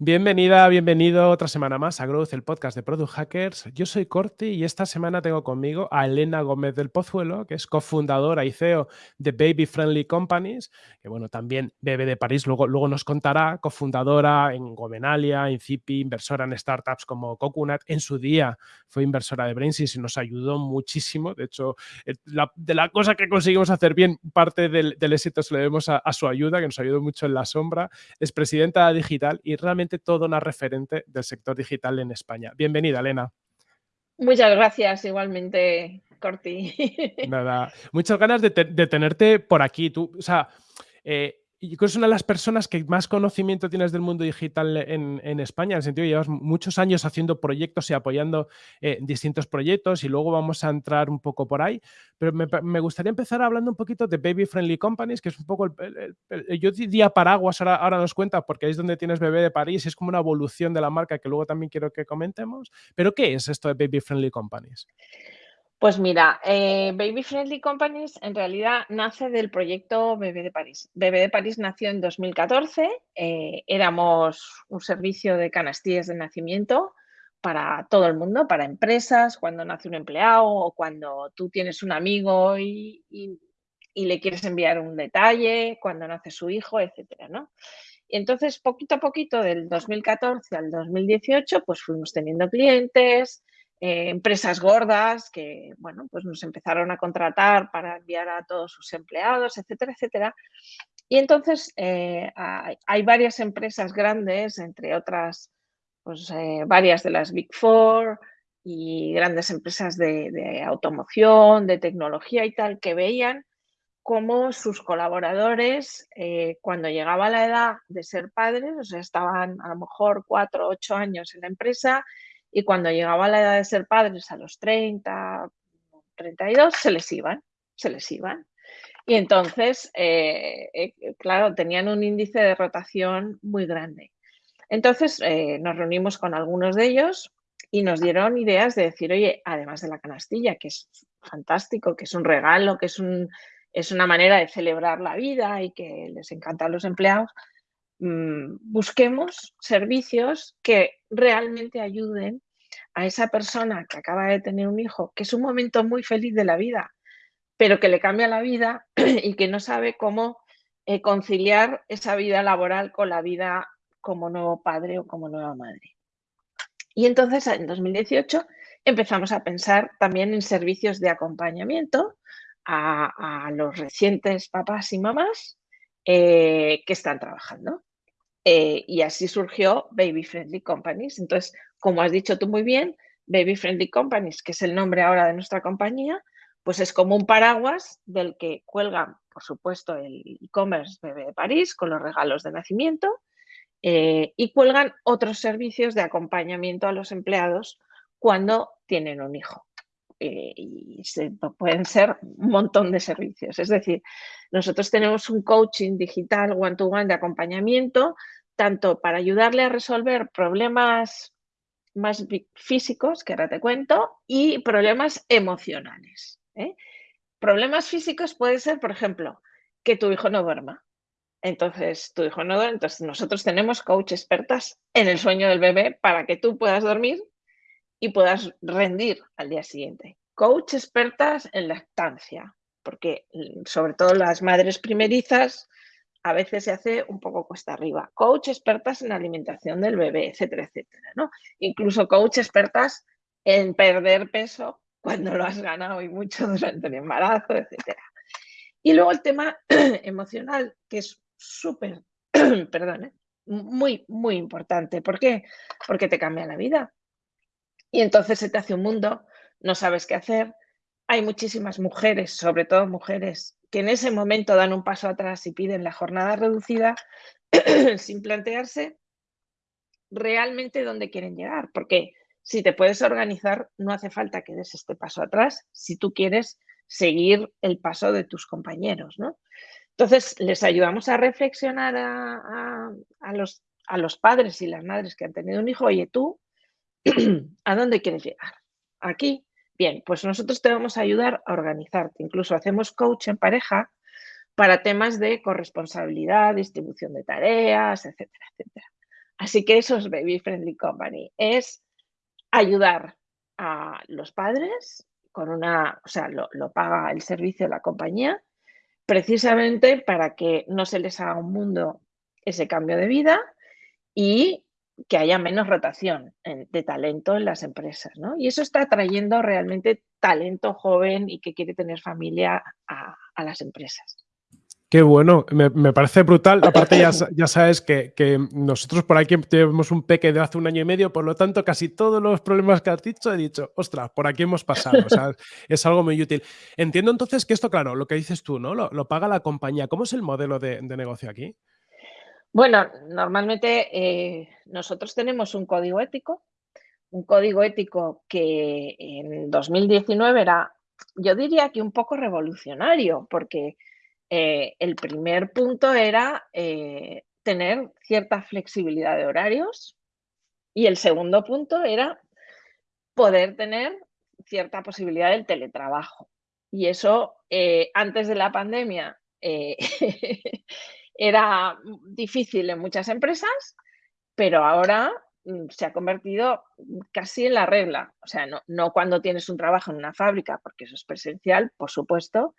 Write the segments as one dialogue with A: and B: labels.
A: Bienvenida, bienvenido otra semana más a Growth, el podcast de Product Hackers. Yo soy Corti y esta semana tengo conmigo a Elena Gómez del Pozuelo, que es cofundadora y CEO de Baby Friendly Companies, que bueno, también bebe de París, luego, nos contará, cofundadora en Gomenalia, en Zipi, inversora en startups como Coconut. En su día fue inversora de Brainsys y nos ayudó muchísimo. De hecho, eh, de la cosa que conseguimos hacer bien, parte del, éxito se lo debemos a su ayuda, que nos ayudó mucho en la sombra. Es presidenta digital y realmente toda una referente del sector digital en España. Bienvenida, Elena.
B: Muchas gracias, igualmente, Corti.
A: Nada, muchas ganas de, tenerte por aquí. Tú, o sea, eh, y creo que es una de las personas que más conocimiento tienes del mundo digital en, España, en el sentido que llevas muchos años haciendo proyectos y apoyando eh, distintos proyectos y luego vamos a entrar un poco por ahí. Pero me, gustaría empezar hablando un poquito de Baby Friendly Companies, que es un poco, el, yo diría paraguas, ahora, ahora nos cuenta, porque es donde tienes Bebé de París es como una evolución de la marca que luego también quiero que comentemos. Pero ¿qué es esto de Baby Friendly Companies?
B: Pues mira, eh, Baby Friendly Companies en realidad nace del proyecto Bebé de París. Bebé de París nació en 2014, eh, éramos un servicio de canastillas de nacimiento para todo el mundo, para empresas, cuando nace un empleado o cuando tú tienes un amigo y, le quieres enviar un detalle, cuando nace su hijo, etcétera, ¿no? Y entonces, poquito a poquito, del 2014 al 2018, pues fuimos teniendo clientes, eh, empresas gordas que, bueno, pues nos empezaron a contratar para enviar a todos sus empleados, etcétera, etcétera. Y entonces eh, hay, varias empresas grandes, entre otras, pues eh, varias de las Big Four y grandes empresas de, automoción, de tecnología y tal, que veían cómo sus colaboradores, cuando llegaba la edad de ser padres, o sea, estaban a lo mejor cuatro o ocho años en la empresa y cuando llegaba la edad de ser padres a los 30, 32, se les iban, se les iban. Y entonces, eh, eh, claro, tenían un índice de rotación muy grande. Entonces eh, nos reunimos con algunos de ellos y nos dieron ideas de decir, oye, además de la canastilla, que es fantástico, que es un regalo, que es, un, es una manera de celebrar la vida y que les encanta a los empleados, mm, busquemos servicios que realmente ayuden a esa persona que acaba de tener un hijo, que es un momento muy feliz de la vida, pero que le cambia la vida y que no sabe cómo eh, conciliar esa vida laboral con la vida como nuevo padre o como nueva madre. Y entonces en 2018 empezamos a pensar también en servicios de acompañamiento a, los recientes papás y mamás eh, que están trabajando. Eh, y así surgió Baby Friendly Companies. Entonces, como has dicho tú muy bien, Baby Friendly Companies, que es el nombre ahora de nuestra compañía, pues es como un paraguas del que cuelgan, por supuesto, el e-commerce Bebé de París con los regalos de nacimiento eh, y cuelgan otros servicios de acompañamiento a los empleados cuando tienen un hijo. Eh, y pueden ser un montón de servicios. Es decir, nosotros tenemos un coaching digital one-to-one de acompañamiento, tanto para ayudarle a resolver problemas más físicos, que ahora te cuento, y problemas emocionales. ¿eh? Problemas físicos puede ser, por ejemplo, que tu hijo no duerma. Entonces, tu hijo no duerme, entonces nosotros tenemos coach expertas en el sueño del bebé para que tú puedas dormir y puedas rendir al día siguiente. Coach expertas en lactancia, porque mm, sobre todo las madres primerizas a veces se hace un poco cuesta arriba. Coach expertas en alimentación del bebé, etcétera, etcétera. ¿no? Incluso coach expertas en perder peso cuando lo has ganado y mucho durante el embarazo, etcétera. Y luego el tema emocional, que es súper, perdón, ¿eh? muy, muy importante. ¿Por qué? Porque te cambia la vida. Y entonces se te hace un mundo, no sabes qué hacer. Hay muchísimas mujeres, sobre todo mujeres, que en ese momento dan un paso atrás y piden la jornada reducida sin plantearse realmente dónde quieren llegar. Porque si te puedes organizar, no hace falta que des este paso atrás si tú quieres seguir el paso de tus compañeros. ¿no? Entonces, les ayudamos a reflexionar a, los, a los padres y las madres que han tenido un hijo, oye, tú ¿A dónde quieres llegar? Aquí. Bien, pues nosotros te vamos a ayudar a organizarte. Incluso hacemos coach en pareja para temas de corresponsabilidad, distribución de tareas, etcétera, etcétera. Así que eso es Baby Friendly Company, es ayudar a los padres con una, o sea, lo, lo paga el servicio de la compañía, precisamente para que no se les haga un mundo ese cambio de vida y que haya menos rotación de talento en las empresas, ¿no? Y eso está atrayendo realmente talento joven y que quiere tener familia a, las empresas.
A: Qué bueno, me, parece brutal. Aparte, ya, ya sabes que, nosotros por aquí tenemos un peque de hace un año y medio, por lo tanto, casi todos los problemas que has dicho he dicho, ostras, por aquí hemos pasado. O sea, es algo muy útil. Entiendo entonces que esto, claro, lo que dices tú, ¿no? Lo, paga la compañía. ¿Cómo es el modelo de negocio aquí?
B: Bueno, normalmente eh, nosotros tenemos un código ético, un código ético que en 2019 era, yo diría que un poco revolucionario, porque eh, el primer punto era eh, tener cierta flexibilidad de horarios y el segundo punto era poder tener cierta posibilidad del teletrabajo. Y eso antes de la pandemia Era difícil en muchas empresas, pero ahora mm, se ha convertido casi en la regla. O sea, no, cuando tienes un trabajo en una fábrica, porque eso es presencial, por supuesto,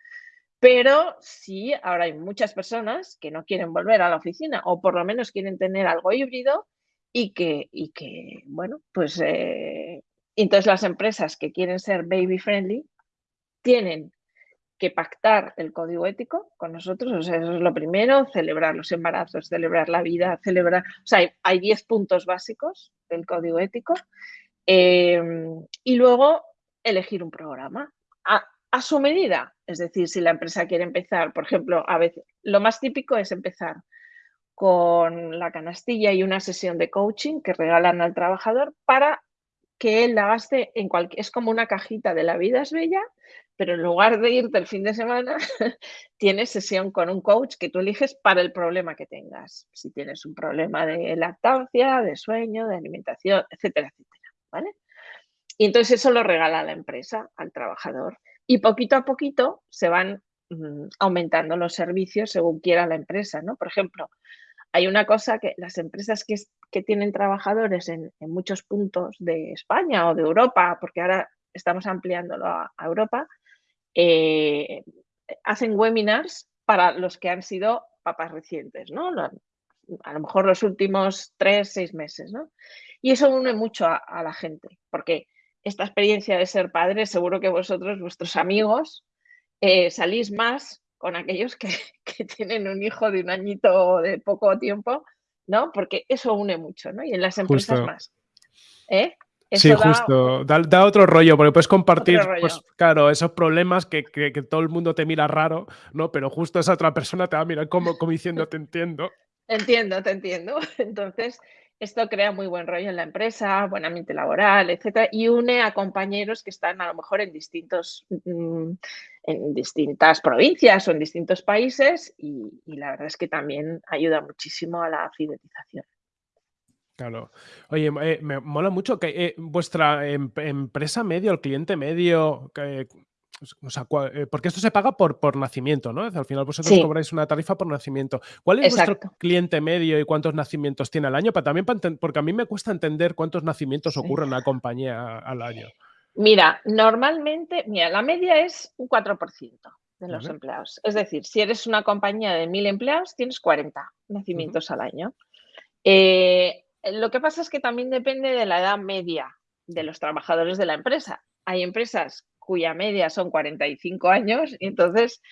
B: pero sí, ahora hay muchas personas que no quieren volver a la oficina o por lo menos quieren tener algo híbrido y que, y que bueno, pues eh, entonces las empresas que quieren ser baby friendly tienen que pactar el código ético con nosotros, o sea, eso es lo primero, celebrar los embarazos, celebrar la vida, celebrar, o sea, hay 10 puntos básicos del código ético em, y luego elegir un programa a, a, su medida, es decir, si la empresa quiere empezar, por ejemplo, a veces, lo más típico es empezar con la canastilla y una sesión de coaching que regalan al trabajador para que él la gaste en cualquier, es como una cajita de la vida es bella, pero en lugar de irte el fin de semana, tienes sesión con un coach que tú eliges para el problema que tengas. Si tienes un problema de lactancia, de sueño, de alimentación, etcétera, etcétera, ¿vale? Y entonces eso lo regala la empresa al trabajador. Y poquito a poquito se van mm, aumentando los servicios según quiera la empresa, ¿no? Por ejemplo, hay una cosa que las empresas que, tienen trabajadores en, muchos puntos de España o de Europa, porque ahora estamos ampliándolo a Europa, eh, hacen webinars para los que han sido papás recientes, ¿no? A lo mejor los últimos tres, seis meses, ¿no? Y eso une mucho a, la gente, porque esta experiencia de ser padre, seguro que vosotros, vuestros amigos, eh, salís más con aquellos que, que, tienen un hijo de un añito de poco tiempo, ¿no? Porque eso une mucho, ¿no? Y en las empresas más. ¿Eh?
A: sí, justo. Da, otro rollo, porque puedes compartir, pues, claro, esos problemas que, que, todo el mundo te mira raro, ¿no? Pero justo esa otra persona te va a mirar como, como diciendo, te entiendo.
B: Entiendo, te entiendo. Entonces, esto crea muy buen rollo en la empresa, buen ambiente laboral, etcétera, y une a compañeros que están a lo mejor en distintos, mm, en distintas provincias o en distintos países, y la verdad es que también ayuda muchísimo a la fidelización.
A: Claro. Oye, eh, me mola mucho que eh, vuestra em, empresa medio, el cliente medio, o sea, eh, porque esto se paga por, por nacimiento, ¿no? Al final vosotros cobráis una tarifa por nacimiento. ¿Cuál es vuestro cliente medio y cuántos nacimientos tiene al año? Para, también porque a mí me cuesta entender cuántos nacimientos ocurren en una compañía al año.
B: Mira, normalmente, mira, la media es un 4% de los empleados. Es decir, si eres una compañía de 1.000 empleados, tienes 40 nacimientos al año. Eh, lo que pasa es que también depende de la edad media de los trabajadores de la empresa. Hay empresas cuya media son 45 años y entonces,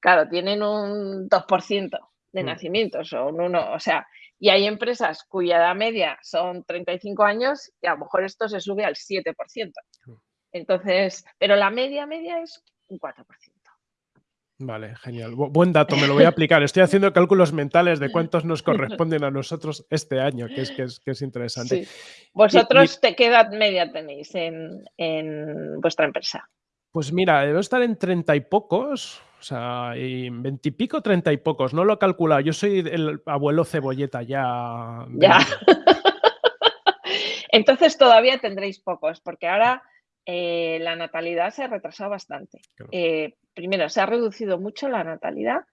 B: claro, tienen un 2% de mm. nacimientos o un 1, o sea, y hay empresas cuya edad media son 35 años y a lo mejor esto se sube al 7%. Mm. Entonces, pero la media media es un 4%.
A: Vale, genial. buen dato, me lo voy a aplicar. Estoy haciendo cálculos mentales de cuántos nos corresponden a nosotros este año, que es, que es, interesante.
B: ¿Vosotros qué edad media tenéis en, vuestra empresa?
A: Pues mira, debo estar en treinta y pocos, o sea, veintipico, treinta y pocos. No lo he calculado. Yo soy el abuelo cebolleta ya.
B: Ya. Entonces todavía tendréis pocos, porque ahora eh, la natalidad se ha retrasado bastante. Eh, primero, se ha reducido mucho la natalidad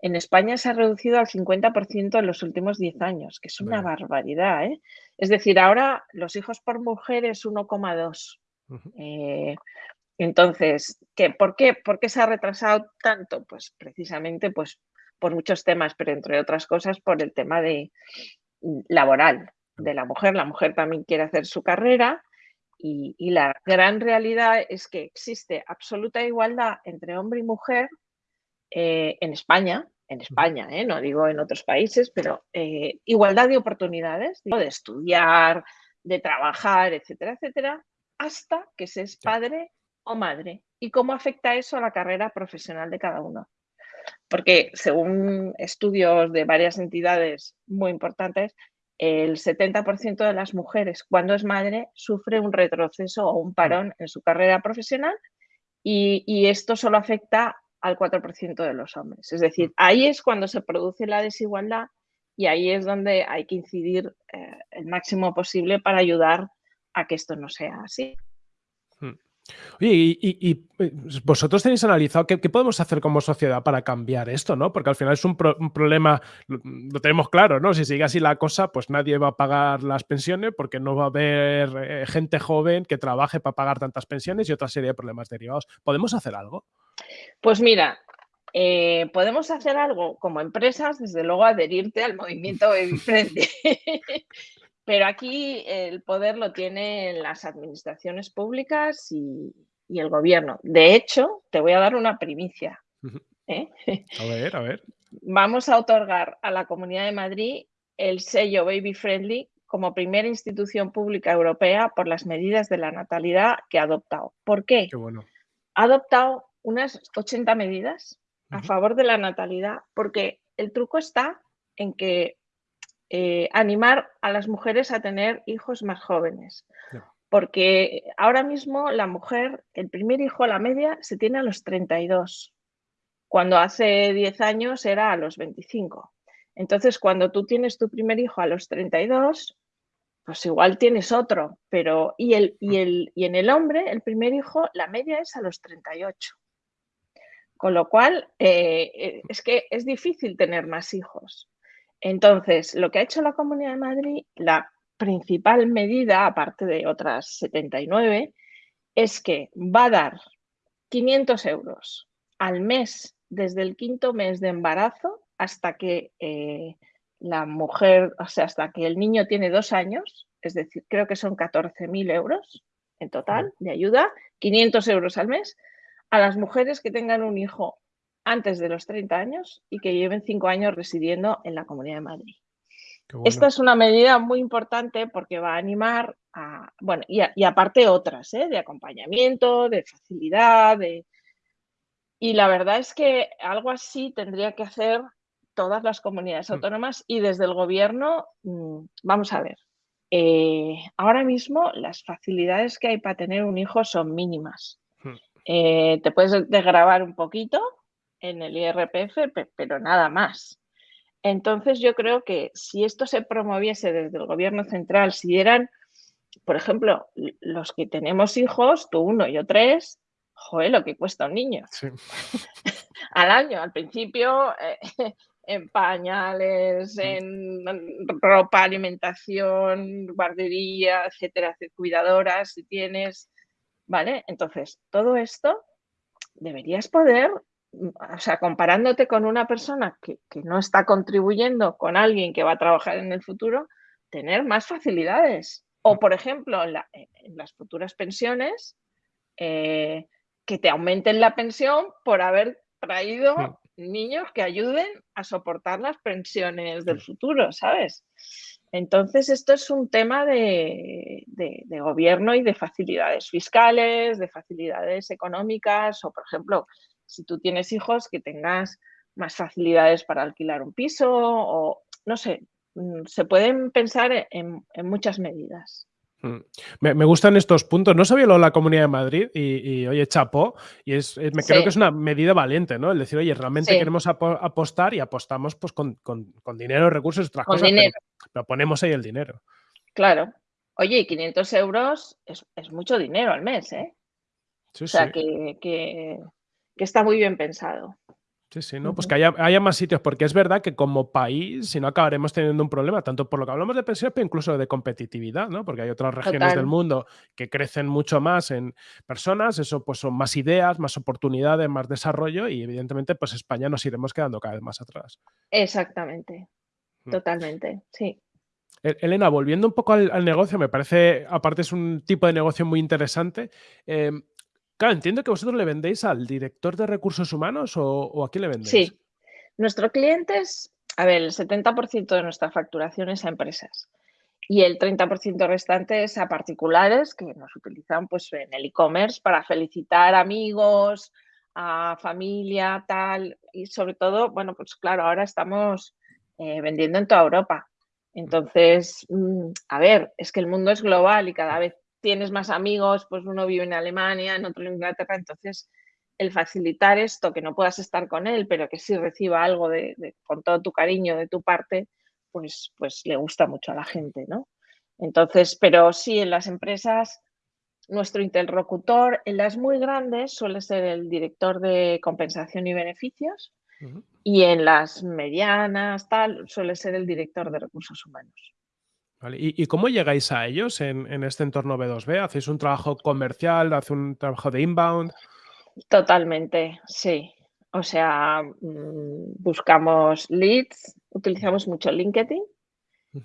B: en España se ha reducido al 50% en los últimos 10 años, que es una barbaridad. ¿eh? Es decir, ahora los hijos por mujer es 1,2. Eh, entonces, ¿qué, por, qué, ¿por qué se ha retrasado tanto? Pues precisamente pues, por muchos temas, pero entre otras cosas por el tema de laboral de la mujer. La mujer también quiere hacer su carrera y, la gran realidad es que existe absoluta igualdad entre hombre y mujer eh, en España, en España, ¿eh? no digo en otros países, pero eh, igualdad de oportunidades, de estudiar, de trabajar, etcétera, etcétera, hasta que se es padre o madre. ¿Y cómo afecta eso a la carrera profesional de cada uno? Porque según estudios de varias entidades muy importantes, el 70% de las mujeres cuando es madre sufre un retroceso o un parón en su carrera profesional y, esto solo afecta al 4% de los hombres. Es decir, ahí es cuando se produce la desigualdad y ahí es donde hay que incidir eh, el máximo posible para ayudar a que esto no sea así.
A: Oye, y, eh, vosotros tenéis analizado qué, podemos hacer como sociedad para cambiar esto, ¿no? Porque al final es un, problema, lo, tenemos claro, ¿no? Si sigue así la cosa, pues nadie va a pagar las pensiones porque no va a haber eh, gente joven que trabaje para pagar tantas pensiones y otra serie de problemas derivados. ¿Podemos hacer algo?
B: Pues mira, eh, podemos hacer algo como empresas, desde luego adherirte al movimiento de frente. Pero aquí el poder lo tienen las administraciones públicas y, el gobierno. De hecho, te voy a dar una primicia.
A: ¿eh? A ver, a ver.
B: Vamos a otorgar a la Comunidad de Madrid el sello Baby Friendly como primera institución pública europea por las medidas de la natalidad que ha adoptado. ¿Por qué?
A: Qué bueno.
B: Ha adoptado unas 80 medidas a favor de la natalidad porque el truco está en que eh, animar a las mujeres a tener hijos más jóvenes. Porque ahora mismo la mujer, el primer hijo a la media se tiene a los 32, cuando hace 10 años era a los 25. Entonces, cuando tú tienes tu primer hijo a los 32, pues igual tienes otro, pero y, el, y, el, y en el hombre, el primer hijo, la media es a los 38. Con lo cual, eh, eh, es que es difícil tener más hijos. Entonces, lo que ha hecho la Comunidad de Madrid, la principal medida, aparte de otras 79, es que va a dar 500 euros al mes desde el quinto mes de embarazo hasta que eh, la mujer, o sea, hasta que el niño tiene dos años, es decir, creo que son 14.000 euros en total de ayuda, 500 euros al mes, a las mujeres que tengan un hijo antes de los 30 años y que lleven 5 años residiendo en la Comunidad de Madrid. Esta es una medida muy importante porque va a animar a, bueno, y, aparte otras, ¿eh? de acompañamiento, de facilidad, de... Y la verdad es que algo así tendría que hacer todas las comunidades mm. autónomas y desde el gobierno, mm, vamos a ver, eh, ahora mismo las facilidades que hay para tener un hijo son mínimas. Mm. Eh, te puedes desgravar un poquito, en el IRPF, pero nada más. Entonces yo creo que si esto se promoviese desde el gobierno central, si eran, por ejemplo, los que tenemos hijos, tú uno, yo tres, joder, lo que cuesta un niño. al año, al principio, eh, en pañales, en ropa, alimentación, guardería, etcétera, cuidadoras, si tienes, ¿vale? Entonces, todo esto deberías poder o sea, comparándote con una persona que, no está contribuyendo con alguien que va a trabajar en el futuro, tener más facilidades. O, por ejemplo, en, las futuras pensiones, eh, que te aumenten la pensión por haber traído niños que ayuden a soportar las pensiones del futuro, ¿sabes? Entonces, esto es un tema de, de, gobierno y de facilidades fiscales, de facilidades económicas, o, por ejemplo, si tú tienes hijos, que tengas más facilidades para alquilar un piso o, no sé, mm, se pueden pensar en, muchas medidas.
A: Mm. Me, gustan estos puntos. No sabía lo de la Comunidad de Madrid y, oye, chapo, y es, me creo que es una medida valiente, ¿no? El decir, oye, realmente queremos apostar y apostamos pues con, dinero, recursos, otras cosas, Pero, ponemos ahí el dinero.
B: Claro. Oye, 500 euros es, mucho dinero al mes, ¿eh? o sea, que, que está muy bien pensado.
A: Sí, sí, ¿no? Pues que haya, más sitios, porque es verdad que como país, si no acabaremos teniendo un problema, tanto por lo que hablamos de pensiones, pero incluso de competitividad, ¿no? Porque hay otras regiones del mundo que crecen mucho más en personas, eso pues son más ideas, más oportunidades, más desarrollo y evidentemente pues España nos iremos quedando cada vez más atrás.
B: Exactamente, mm. totalmente, sí.
A: E-, Elena, volviendo un poco al, negocio, me parece, aparte es un tipo de negocio muy interesante. Em, Claro, entiendo que vosotros le vendéis al director de recursos humanos o, a quién le vendéis.
B: Sí, nuestro cliente es, a ver, el 70% de nuestra facturación es a empresas y el 30% restante es a particulares que nos utilizan pues, en el e-commerce para felicitar amigos, a familia, tal, y sobre todo, bueno, pues claro, ahora estamos eh, vendiendo en toda Europa. Entonces, mm, a ver, es que el mundo es global y cada vez tienes más amigos, pues uno vive en Alemania, en otro en Inglaterra, entonces el facilitar esto, que no puedas estar con él, pero que sí reciba algo de, con todo tu cariño de tu parte, pues, pues le gusta mucho a la gente, ¿no? Entonces, pero sí, en las empresas, nuestro interlocutor, en las muy grandes suele ser el director de compensación y beneficios y en las medianas, tal, suele ser el director de recursos humanos.
A: ¿Y, cómo llegáis a ellos en, este entorno B2B? ¿Hacéis un trabajo comercial? ¿Hacéis un trabajo de inbound?
B: Totalmente, sí. O sea, mm, buscamos leads, utilizamos mucho LinkedIn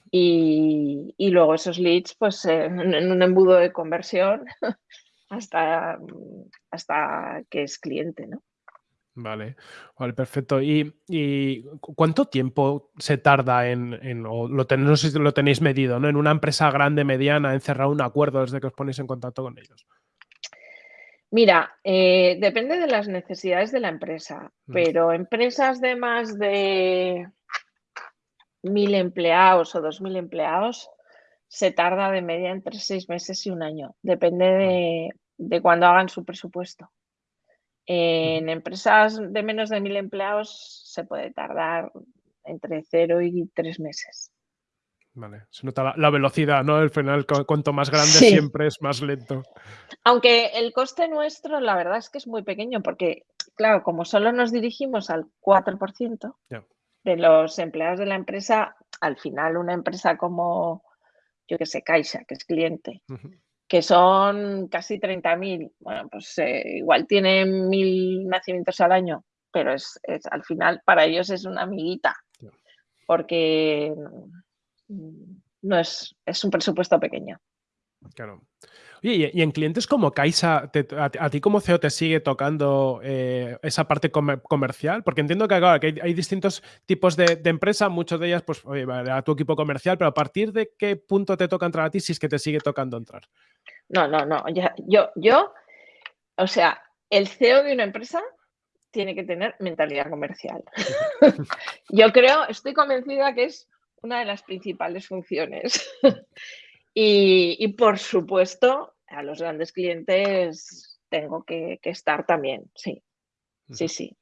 B: y, luego esos leads, pues en, un embudo de conversión hasta, hasta que es cliente, ¿no?
A: Vale, vale, perfecto. ¿Y, cuánto tiempo se tarda en, o lo no sé si lo tenéis medido, ¿no? En una empresa grande, mediana, en cerrar un acuerdo desde que os ponéis en contacto con ellos?
B: Mira, eh, depende de las necesidades de la empresa, mm. pero empresas de más de mil empleados o dos mil empleados se tarda de media entre seis meses y un año. Depende de, de cuando hagan su presupuesto. En empresas de menos de mil empleados se puede tardar entre cero y tres meses.
A: Vale, se nota la, velocidad, ¿no? Al final, cuanto más grande siempre es más lento.
B: Aunque el coste nuestro, la verdad es que es muy pequeño, porque, claro, como solo nos dirigimos al 4% de los empleados de la empresa, al final una empresa como, yo que sé, Caixa, que es cliente, que son casi 30.000. Bueno, pues eh, igual tienen mil nacimientos al año, pero es, al final para ellos es una amiguita, porque no es, es un presupuesto pequeño.
A: Claro. Oye, y en clientes como Caixa, a, ti como CEO te sigue tocando eh, esa parte comercial? Porque entiendo que, hay, distintos tipos de, de empresas, muchas de ellas, pues, oye, a tu equipo comercial, pero ¿a partir de qué punto te toca entrar a ti si es que te sigue tocando entrar?
B: No, no, no. yo, yo, o sea, el CEO de una empresa tiene que tener mentalidad comercial. yo creo, estoy convencida que es una de las principales funciones. Y, por supuesto, a los grandes clientes tengo que, estar también, sí. Sí, sí.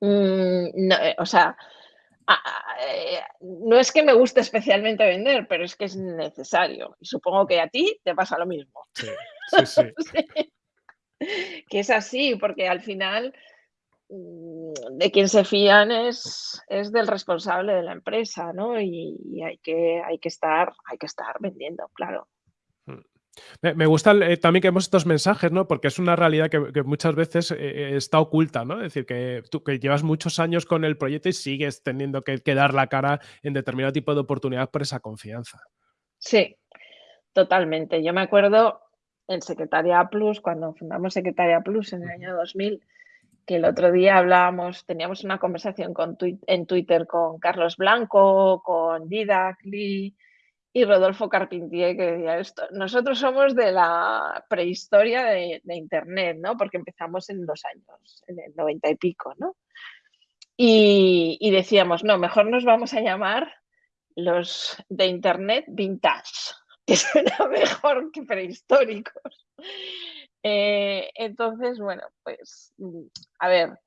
B: Mm, eh, o sea, eh, no es que me guste especialmente vender, pero es que es necesario. Y supongo que a ti te pasa lo mismo. Sí, sí, sí. Que es así, porque al final de quien se fían es, es del responsable de la empresa, ¿no? Y, y, hay, que, hay, que estar, hay que estar vendiendo, claro.
A: Me, gusta eh, también que vemos estos mensajes, ¿no? Porque es una realidad que, muchas veces eh, eh, está oculta, ¿no? Es decir, que tú que llevas muchos años con el proyecto y sigues teniendo que, dar la cara en determinado tipo de oportunidad por esa confianza.
B: Sí, totalmente. Yo me acuerdo en Secretaria Plus, cuando fundamos Secretaria Plus en el año 2000, que el otro día hablábamos, teníamos una conversación con, en Twitter con Carlos Blanco, con Didac Lee, y Rodolfo Carpentier que decía esto. Nosotros somos de la prehistoria de, Internet, ¿no? Porque empezamos en dos años, en el noventa y pico, ¿no? Y, decíamos, no, mejor nos vamos a llamar los de Internet vintage, que suena mejor que prehistóricos. Eh, entonces, bueno, pues, a ver,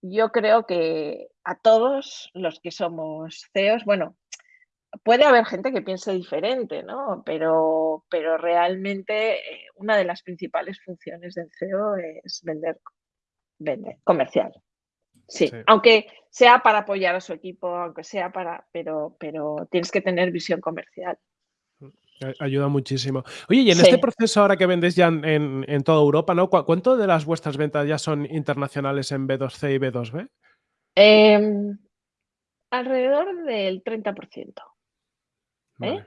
B: yo creo que a todos los que somos CEOs, bueno, puede haber gente que piense diferente, ¿no? Pero, pero realmente eh, una de las principales funciones del CEO es vender, vender comercial. Sí, aunque sea para apoyar a su equipo, aunque sea para, pero, pero tienes que tener visión comercial.
A: Ayuda muchísimo. Oye, y en este proceso ahora que vendéis ya en, toda Europa, ¿no? ¿Cuánto de las vuestras ventas ya son internacionales en B2C y B2B?
B: Em, alrededor del 30%. ¿eh?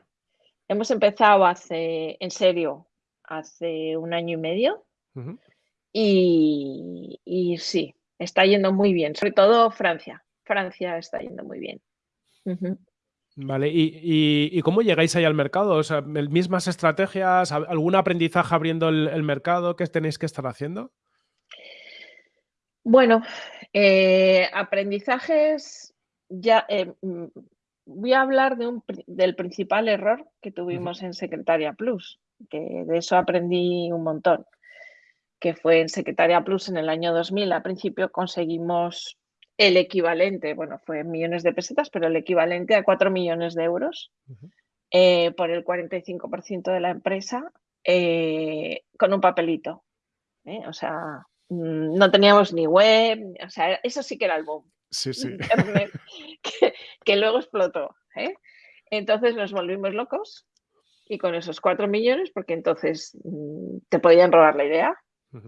B: Hemos empezado hace, en serio, hace un año y medio. y, sí, está yendo muy bien. Sobre todo Francia. Francia está yendo muy bien.
A: Vale, ¿Y, cómo llegáis ahí al mercado? O sea, ¿mismas estrategias? ¿Algún aprendizaje abriendo el, mercado que tenéis que estar haciendo?
B: Bueno, eh, aprendizajes, ya eh, mm, voy a hablar de un, del principal error que tuvimos en Secretaria Plus, que de eso aprendí un montón, que fue en Secretaria Plus en el año 2000. Al principio conseguimos el equivalente, bueno, fue millones de pesetas, pero el equivalente a 4 millones de euros eh, por el 45% de la empresa eh, con un papelito. ¿eh? O sea, mm, no teníamos ni web, o sea, eso sí que era el boom.
A: Sí, sí.
B: que, luego explotó. Entonces nos volvimos locos y con esos 4 millones, porque entonces mm, te podían robar la idea,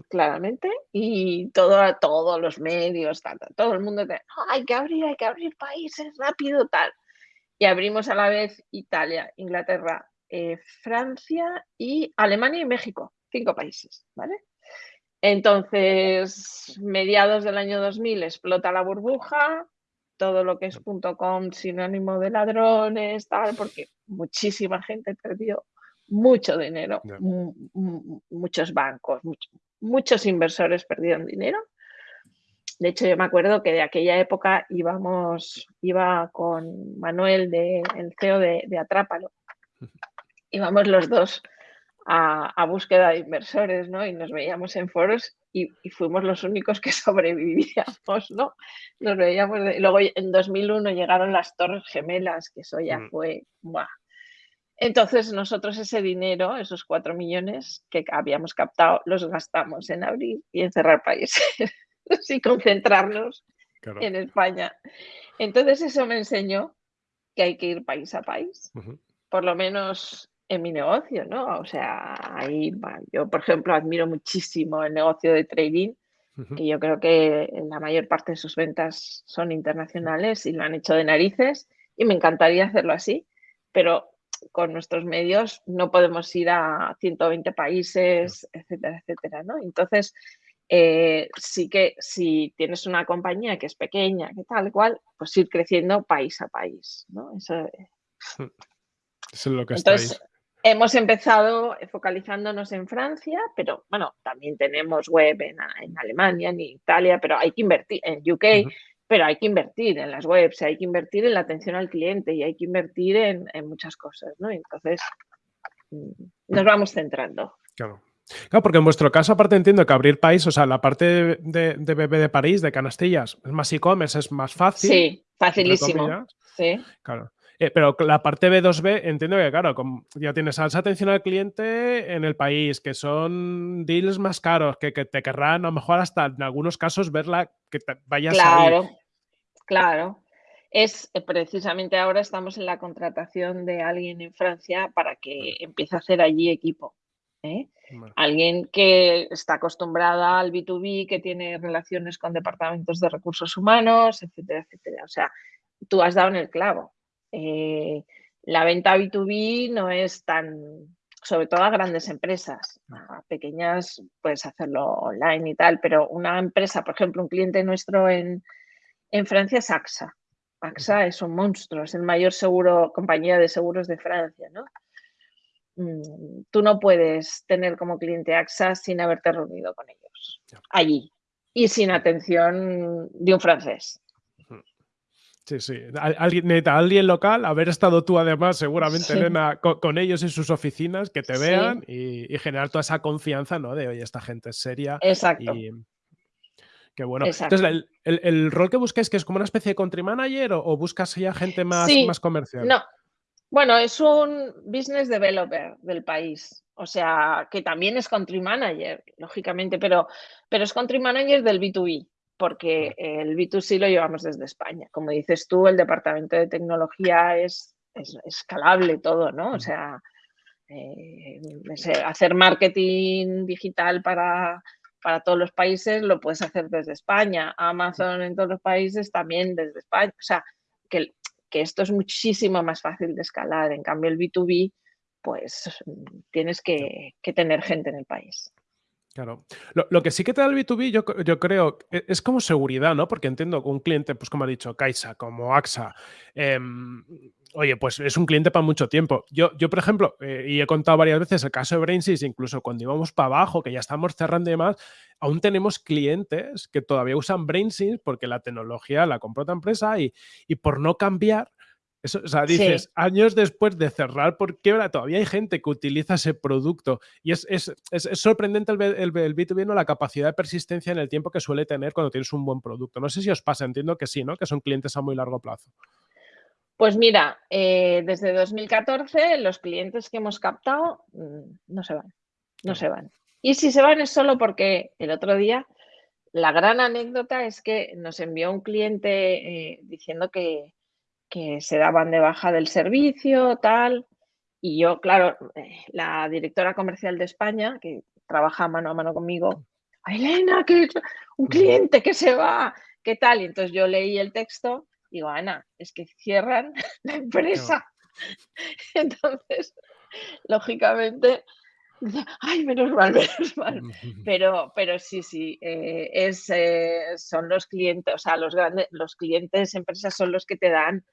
B: claramente, y todo, todos los medios, todo el mundo, hay que abrir, hay que abrir países rápido, tal. Y abrimos a la vez Italia, Inglaterra, eh, Francia y Alemania y México, cinco países, ¿vale? Entonces, mediados del año 2000 explota la burbuja, todo lo que es .com sinónimo de ladrones, tal, porque muchísima gente perdió mucho dinero, muchos bancos, muchos inversores perdieron dinero. De hecho, yo me acuerdo que de aquella época íbamos, iba con Manuel, de, el CEO de, Atrápalo, íbamos los dos a, búsqueda de inversores, ¿no? Y nos veíamos en foros y, fuimos los únicos que sobrevivíamos, ¿no? Nos veíamos. luego en 2001 llegaron las Torres Gemelas, que eso ya mm. fue. Entonces nosotros ese dinero, esos cuatro millones que habíamos captado, los gastamos en abrir y en cerrar países y concentrarnos en España. Entonces eso me enseñó que hay que ir país a país, por lo menos en mi negocio, ¿no? O sea, ahí yo, por ejemplo, admiro muchísimo el negocio de trading, que yo creo que la mayor parte de sus ventas son internacionales y lo han hecho de narices y me encantaría hacerlo así, pero con nuestros medios no podemos ir a 120 países, etcétera, etcétera, ¿no? Entonces, eh, sí que si tienes una compañía que es pequeña, que tal cual, pues ir creciendo país a país, ¿no? Eso,
A: es lo que
B: Entonces, hemos empezado focalizándonos en Francia, pero bueno, también tenemos web en, Alemania, en Italia, pero hay que invertir en UK pero hay que invertir en las webs, hay que invertir en la atención al cliente y hay que invertir en, muchas cosas, ¿no? Entonces, mm, nos vamos centrando.
A: Claro. Claro, porque en vuestro caso, aparte entiendo que abrir país, o sea, la parte de, de BB de París, de Canastillas, es más e-commerce, es más fácil.
B: Sí, facilísimo. Sí.
A: Claro. Eh, pero la parte B2B, entiendo que, claro, ya tienes esa atención al cliente en el país, que son deals más caros, que, te querrán a lo mejor hasta en algunos casos verla, que te vayas
B: claro, Claro. Es eh, precisamente ahora estamos en la contratación de alguien en Francia para que empiece a hacer allí equipo. ¿eh? Alguien que está acostumbrada al B2B, que tiene relaciones con departamentos de recursos humanos, etcétera, etcétera. O sea, tú has dado en el clavo. Eh, la venta B2B no es tan, sobre todo a grandes empresas, a pequeñas puedes hacerlo online y tal, pero una empresa, por ejemplo, un cliente nuestro en, Francia es AXA. AXA es un monstruo, es el mayor seguro, compañía de seguros de Francia, ¿no? Mm, tú no puedes tener como cliente AXA sin haberte reunido con ellos allí y sin atención de un francés.
A: Sí, sí. Alguien, alguien local, haber estado tú además, seguramente, Elena, con, ellos en sus oficinas, que te vean y, generar toda esa confianza, ¿no? De, oye, esta gente es seria.
B: Exacto.
A: Y, qué bueno. Entonces, el, rol que buscáis, que es como una especie de country manager o, buscas ya gente más, más comercial?
B: No. Bueno, es un business developer del país. O sea, que también es country manager, lógicamente, pero, pero es country manager del B2B porque el B2C lo llevamos desde España. Como dices tú, el departamento de tecnología es, escalable todo, ¿no? O sea, eh, hacer marketing digital para, para todos los países lo puedes hacer desde España. Amazon en todos los países también desde España. O sea, que, que esto es muchísimo más fácil de escalar. En cambio, el B2B, pues tienes que, que tener gente en el país.
A: Claro. Lo, que sí que te da el B2B, yo, yo, creo, e, es como seguridad, ¿no? Porque entiendo que un cliente, pues como ha dicho Caixa, como AXA, em, oye, pues es un cliente para mucho tiempo. Yo, yo por ejemplo, eh, y he contado varias veces el caso de Brainsys, incluso cuando íbamos para abajo, que ya estamos cerrando y demás, aún tenemos clientes que todavía usan Brainsys porque la tecnología la compró otra empresa y, y por no cambiar, eso, o sea, dices, años después de cerrar por quiebra, todavía hay gente que utiliza ese producto. Y es, es, es, sorprendente el, el, el, B2B, ¿no? la capacidad de persistencia en el tiempo que suele tener cuando tienes un buen producto. No sé si os pasa, entiendo que sí, ¿no? Que son clientes a muy largo plazo.
B: Pues mira, eh, desde 2014 los clientes que hemos captado mm, no se van, no se van. Y si se van es solo porque el otro día, la gran anécdota es que nos envió un cliente eh, diciendo que, que se daban de baja del servicio, tal. Y yo, claro, eh, la directora comercial de España, que trabaja mano a mano conmigo, Elena, que un cliente que se va, ¿qué tal? Y entonces yo leí el texto, digo, Ana, es que cierran la empresa. Entonces, lógicamente, ay, menos mal, menos mal. Pero, pero sí, sí, eh, es, eh, son los clientes, o sea, los grandes, los clientes, empresas son los que te dan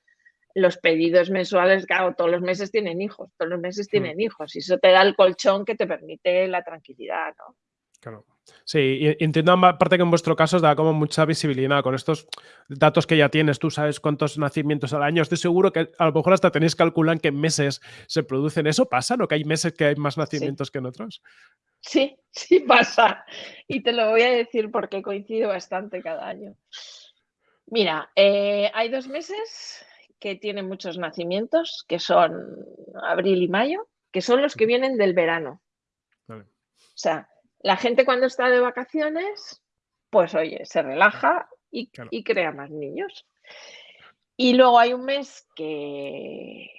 B: los pedidos mensuales, claro, todos los meses tienen hijos, todos los meses hmm. tienen hijos, y eso te da el colchón que te permite la tranquilidad, ¿no?
A: Claro. Sí, y entiendo aparte que en vuestro caso os da como mucha visibilidad con estos datos que ya tienes, tú sabes cuántos nacimientos al año, estoy seguro que a lo mejor hasta tenéis que calcular en qué meses se producen. ¿Eso pasa? ¿No que hay meses que hay más nacimientos que en otros?
B: Sí, sí pasa. Y te lo voy a decir porque coincide bastante cada año. Mira, eh, hay dos meses que tiene muchos nacimientos, que son abril y mayo, que son los que vienen del verano. O sea, la gente cuando está de vacaciones, pues oye, se relaja y, crea más niños. Y luego hay un mes que,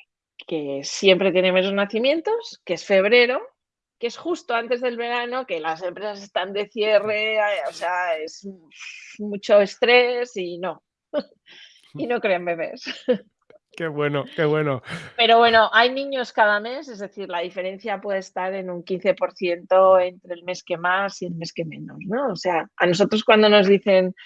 B: que siempre tiene menos nacimientos, que es febrero, que es justo antes del verano, que las empresas están de cierre, o sea, es mucho estrés y no y no crean bebés.
A: Qué bueno, qué bueno.
B: Pero bueno, hay niños cada mes, es decir, la diferencia puede estar en un 15% entre el mes que más y el mes que menos, ¿no? O sea, a nosotros cuando nos dicen,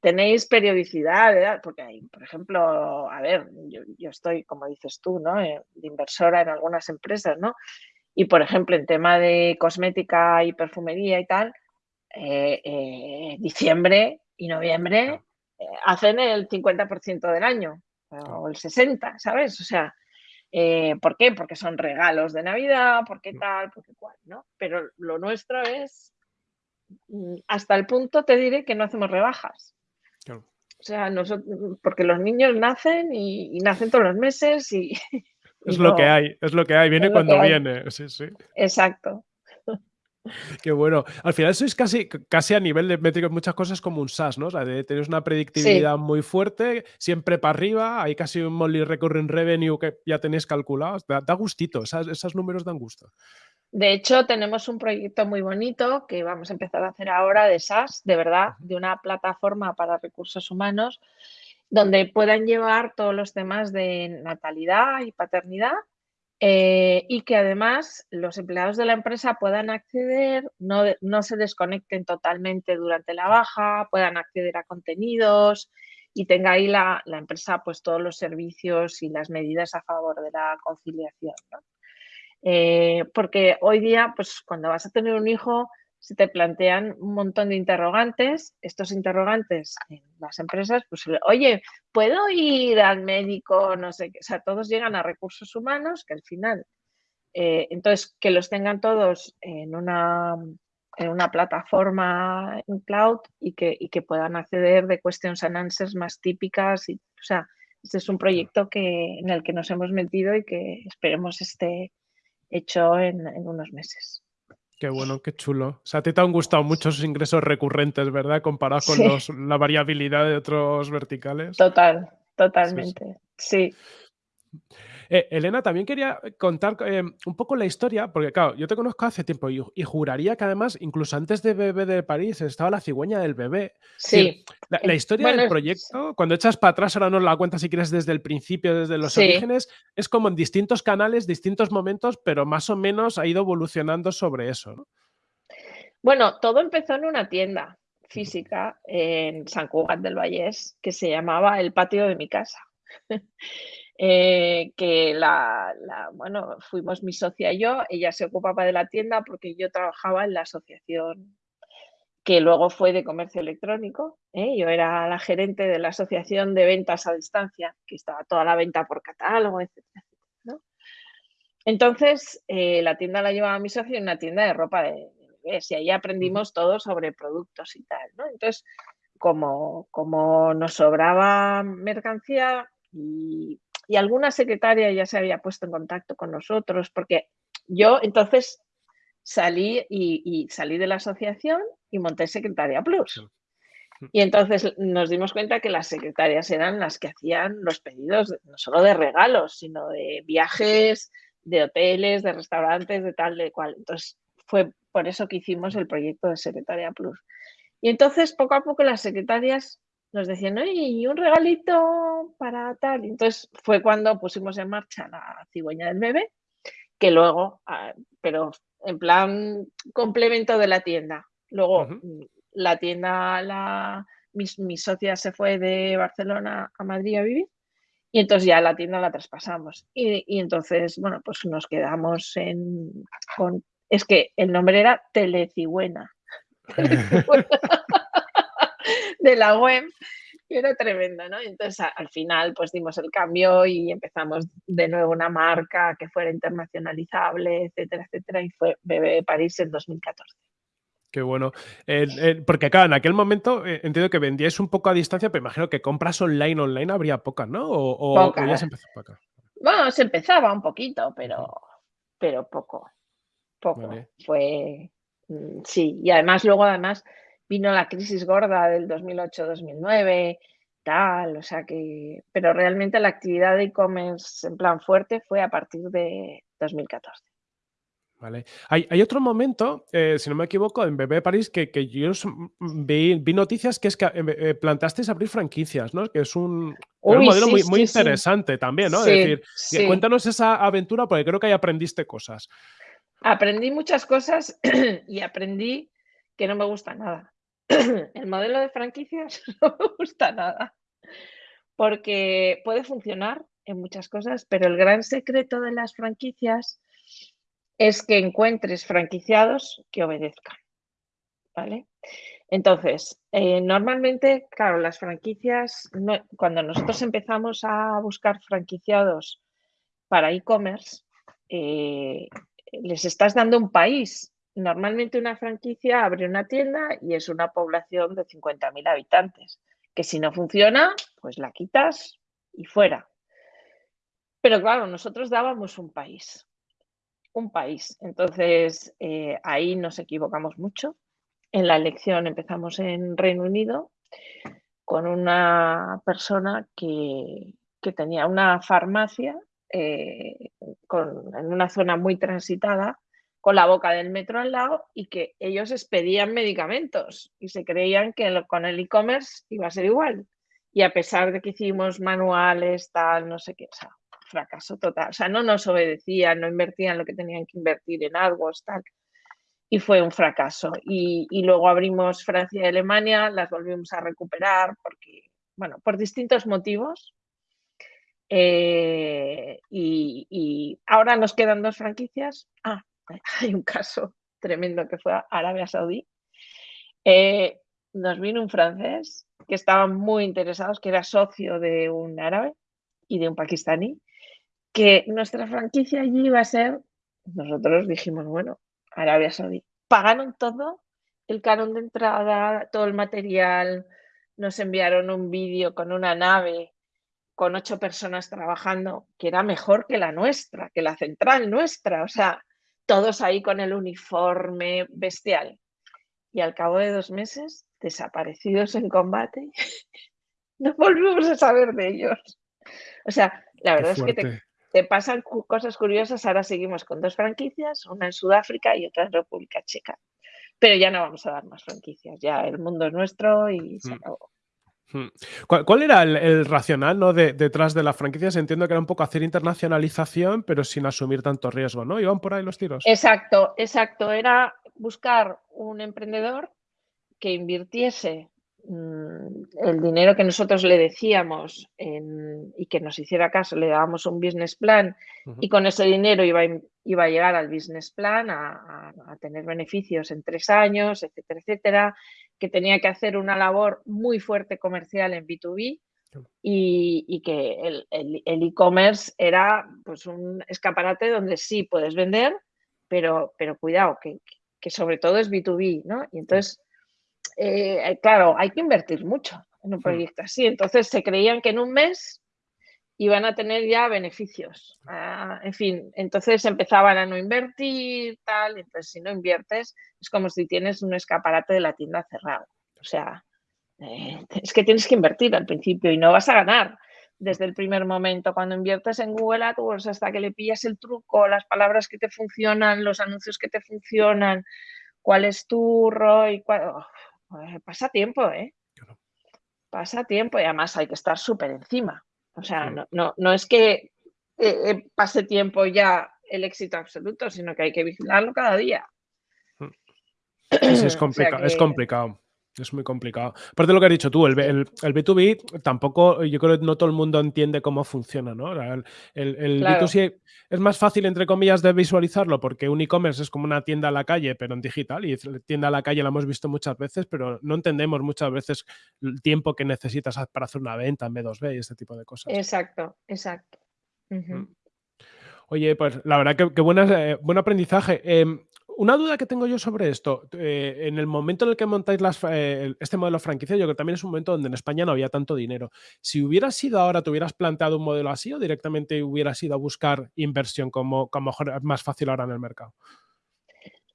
B: tenéis periodicidad, porque hay, por ejemplo, a ver, yo, estoy, como dices tú, ¿no? Eh, de inversora en algunas empresas, ¿no? Y, por ejemplo, en tema de cosmética y perfumería y tal, eh, eh, diciembre y noviembre hacen el 50% del año o el 60, ¿sabes? O sea, eh, ¿por qué? Porque son regalos de Navidad, porque mm. tal, porque cual, ¿no? Pero lo nuestro es, mm, hasta el punto te diré que no hacemos rebajas. O sea, nosotros, porque los niños nacen y, nacen todos los meses y...
A: es lo que hay, es lo que hay, viene cuando viene, sí, sí.
B: Exacto.
A: Qué bueno. Al final sois casi, casi a nivel de métricos muchas cosas como un SaaS, ¿no? O sea, tenéis una predictibilidad muy fuerte, siempre para arriba, hay casi un monthly recurring revenue que ya tenéis calculado. Da, gustito, esos números dan gusto.
B: De hecho, tenemos un proyecto muy bonito que vamos a empezar a hacer ahora de SaaS, de verdad, de una plataforma para recursos humanos, donde puedan llevar todos los temas de natalidad y paternidad eh, y que además los empleados de la empresa puedan acceder, no, no, se desconecten totalmente durante la baja, puedan acceder a contenidos y tenga ahí la, la empresa pues todos los servicios y las medidas a favor de la conciliación. Eh, porque hoy día, pues cuando vas a tener un hijo, se te plantean un montón de interrogantes. Estos interrogantes en las empresas, pues, oye, ¿puedo ir al médico? No sé qué. O sea, todos llegan a recursos humanos que al final, eh, entonces, que los tengan todos en una, en una plataforma en cloud y que, y que puedan acceder de questions and answers más típicas. Y, o sea, este es un proyecto que, en el que nos hemos metido y que esperemos esté hecho en unos meses.
A: Qué bueno, qué chulo. O sea, a ti te han gustado mucho esos ingresos recurrentes, ¿verdad? Comparados con
B: Sí.
A: los, la variabilidad de otros verticales.
B: Total,
A: sí.
B: totalmente. Sí.
A: Eh, Elena, también quería contar eh, un poco la historia, porque claro, yo te conozco hace tiempo y, y juraría que además, incluso antes de Bebé de París, estaba la cigüeña del bebé.
B: Sí.
A: la, la
B: Eh,
A: historia
B: bueno,
A: del proyecto, cuando echas para atrás, ahora nos la cuentas si quieres desde el principio, desde los
B: Sí.
A: orígenes, es como en distintos canales, distintos momentos, pero más o menos ha ido evolucionando sobre eso, ¿no?
B: Bueno, todo empezó en una tienda física en Sant Cugat del Vallès que se llamaba El Patio de mi casa. Eh, que la la bueno, fuimos mi socia y yo, ella se ocupaba de la tienda porque yo trabajaba en la asociación que luego fue de comercio electrónico, ¿eh? Yo era la gerente de la asociación de ventas a distancia, que estaba toda la venta por catálogo, ¿no? Entonces, eh, la tienda la llevaba mi socio, una tienda de ropa de bebés, y ahí aprendimos todo sobre productos y tal, ¿no? Entonces, como como nos sobraba mercancía y y alguna secretaria ya se había puesto en contacto con nosotros, porque yo entonces salí y y salí de la asociación y monté Secretaria Plus. Y entonces nos dimos cuenta que las secretarias eran las que hacían los pedidos, no solo de regalos, sino de viajes, de hoteles, de restaurantes, de tal, de cual. Entonces, fue por eso que hicimos el proyecto de Secretaria Plus. Y entonces, poco a poco, las secretarias nos decían: "Oye, ¿y un regalito para tal?". Entonces fue cuando pusimos en marcha la cigüeña del bebé, que luego, ah, pero en plan complemento de la tienda. Luego, mm, la tienda la mis mi socia se fue de Barcelona a Madrid a vivir, y entonces ya la tienda la traspasamos. Y y entonces, bueno, pues nos quedamos en con es que el nombre era Telecigüena. De la web, y era tremendo, ¿no? Y entonces, a al final, pues dimos el cambio y empezamos de nuevo una marca que fuera internacionalizable, etcétera, etcétera, y fue Bebé de París en 2014.
A: Qué bueno. Porque claro, en aquel momento, eh, entiendo que vendíais un poco a distancia, pero imagino que compras online, online habría pocas, ¿no? O o o ya se empezó poca.
B: Bueno, se empezaba un poquito, pero pero poco, poco.
A: Vale.
B: Fue, mm, sí, y además luego además vino la crisis gorda del 2008-2009, tal, o sea que pero realmente la actividad de e-commerce en plan fuerte fue a partir de 2014.
A: Vale. Hay hay otro momento, eh, si no me equivoco, en Bebé París que que yo vi vi noticias que es que, em, eh, planteasteis abrir franquicias, ¿no? Que es un modelo
B: sí,
A: muy muy
B: sí, sí.
A: interesante también, ¿no? Es decir, eh, cuéntanos esa aventura, porque creo que ahí aprendiste cosas.
B: Aprendí muchas cosas y aprendí que no me gusta nada. El modelo de franquicias no me gusta nada. Porque puede funcionar en muchas cosas, pero el gran secreto de las franquicias es que encuentres franquiciados que obedezcan, ¿vale? Entonces, eh, normalmente, claro, las franquicias cuando nosotros empezamos a buscar franquiciados para e-commerce, eh, les estás dando un país. Normalmente una franquicia abre una tienda y es una población de 50.000 habitantes, que si no funciona, pues la quitas y fuera. Pero claro, nosotros dábamos un país, un país. Entonces, eh, ahí nos equivocamos mucho. En la elección empezamos en Reino Unido con una persona que que tenía una farmacia, eh, en una zona muy transitada, con la boca del metro al lado y que ellos expedían medicamentos y se creían que con el e-commerce iba a ser igual. Y a pesar de que hicimos manuales, tal, no sé qué, o sea, fracaso total. O sea, no nos obedecían, no invertían lo que tenían que invertir en AdWords, tal. Y fue un fracaso. Y luego abrimos Francia y Alemania, las volvimos a recuperar porque, bueno, por distintos motivos. Eh, y y ahora nos quedan 2 franquicias. Ah, hay un caso tremendo que fue a Arabia Saudí. Eh, nos vino un francés que estaban muy interesados, que era socio de un árabe y de un pakistaní, que nuestra franquicia allí iba a ser nosotros dijimos: "Bueno, Arabia Saudí". Pagaron todo, el canon de entrada, todo el material, nos enviaron un vídeo con una nave con 8 personas trabajando, que era mejor que la nuestra, que la central nuestra, o sea, todos ahí con el uniforme bestial. Y al cabo de dos meses, desaparecidos en combate, no volvemos a saber de ellos. O sea, la verdad es que te, te, pasan cosas curiosas. Ahora seguimos con dos franquicias, una en Sudáfrica y otra en República Checa. Pero ya no vamos a dar más franquicias, ya el mundo es nuestro y se mm. acabó.
A: Hmm. ¿Cuál, era el, racional ¿no? detrás de las franquicias? Entiendo que era un poco hacer internacionalización, pero sin asumir tanto riesgo, ¿no? ¿Iban por ahí los tiros?
B: Exacto, exacto. Era buscar un emprendedor que invirtiese el dinero que nosotros le decíamos y que nos hiciera caso, le dábamos un business plan y con ese dinero iba, iba a llegar al business plan a, a tener beneficios en tres años, etcétera, etcétera que tenía que hacer una labor muy fuerte comercial en B2B y, que el e-commerce era pues un escaparate donde sí puedes vender, pero, pero cuidado, que, que sobre todo es B2B, ¿no? Y entonces, eh, claro, hay que invertir mucho en un proyecto así. Entonces se creían que en un mes iban a tener ya beneficios. Ah, en fin, entonces empezaban a no invertir, tal, entonces si no inviertes es como si tienes un escaparate de la tienda cerrado. O sea, eh, es que tienes que invertir al principio y no vas a ganar desde el primer momento. Cuando inviertes en Google AdWords hasta que le pillas el truco, las palabras que te funcionan, los anuncios que te funcionan, cuál es tu ROI, oh, pasa tiempo, ¿eh? Pasa tiempo y además hay que estar súper encima. O sea, no, no, no es que eh, eh, pase tiempo ya el éxito absoluto, sino que hay que vigilarlo cada día.
A: Es, complicado, es complicado. Es muy complicado. Aparte de lo que has dicho tú, el, el, el, B2B tampoco, yo creo que no todo el mundo entiende cómo funciona, ¿no? El, el B2C es más fácil, entre comillas, de visualizarlo porque un e-commerce es como una tienda a la calle, pero en digital, y tienda a la calle la hemos visto muchas veces, pero no entendemos muchas veces el tiempo que necesitas para hacer una venta en B2B y este tipo de cosas.
B: Exacto, exacto. Mm.
A: Oye, pues la verdad que, eh, buen aprendizaje. Em, una duda que tengo yo sobre esto, eh, en el momento en el que montáis eh, este modelo franquicia, yo creo que también es un momento donde en España no había tanto dinero. Si hubiera sido ahora, ¿te hubieras planteado un modelo así o directamente hubieras ido a buscar inversión como, como es más fácil ahora en el mercado?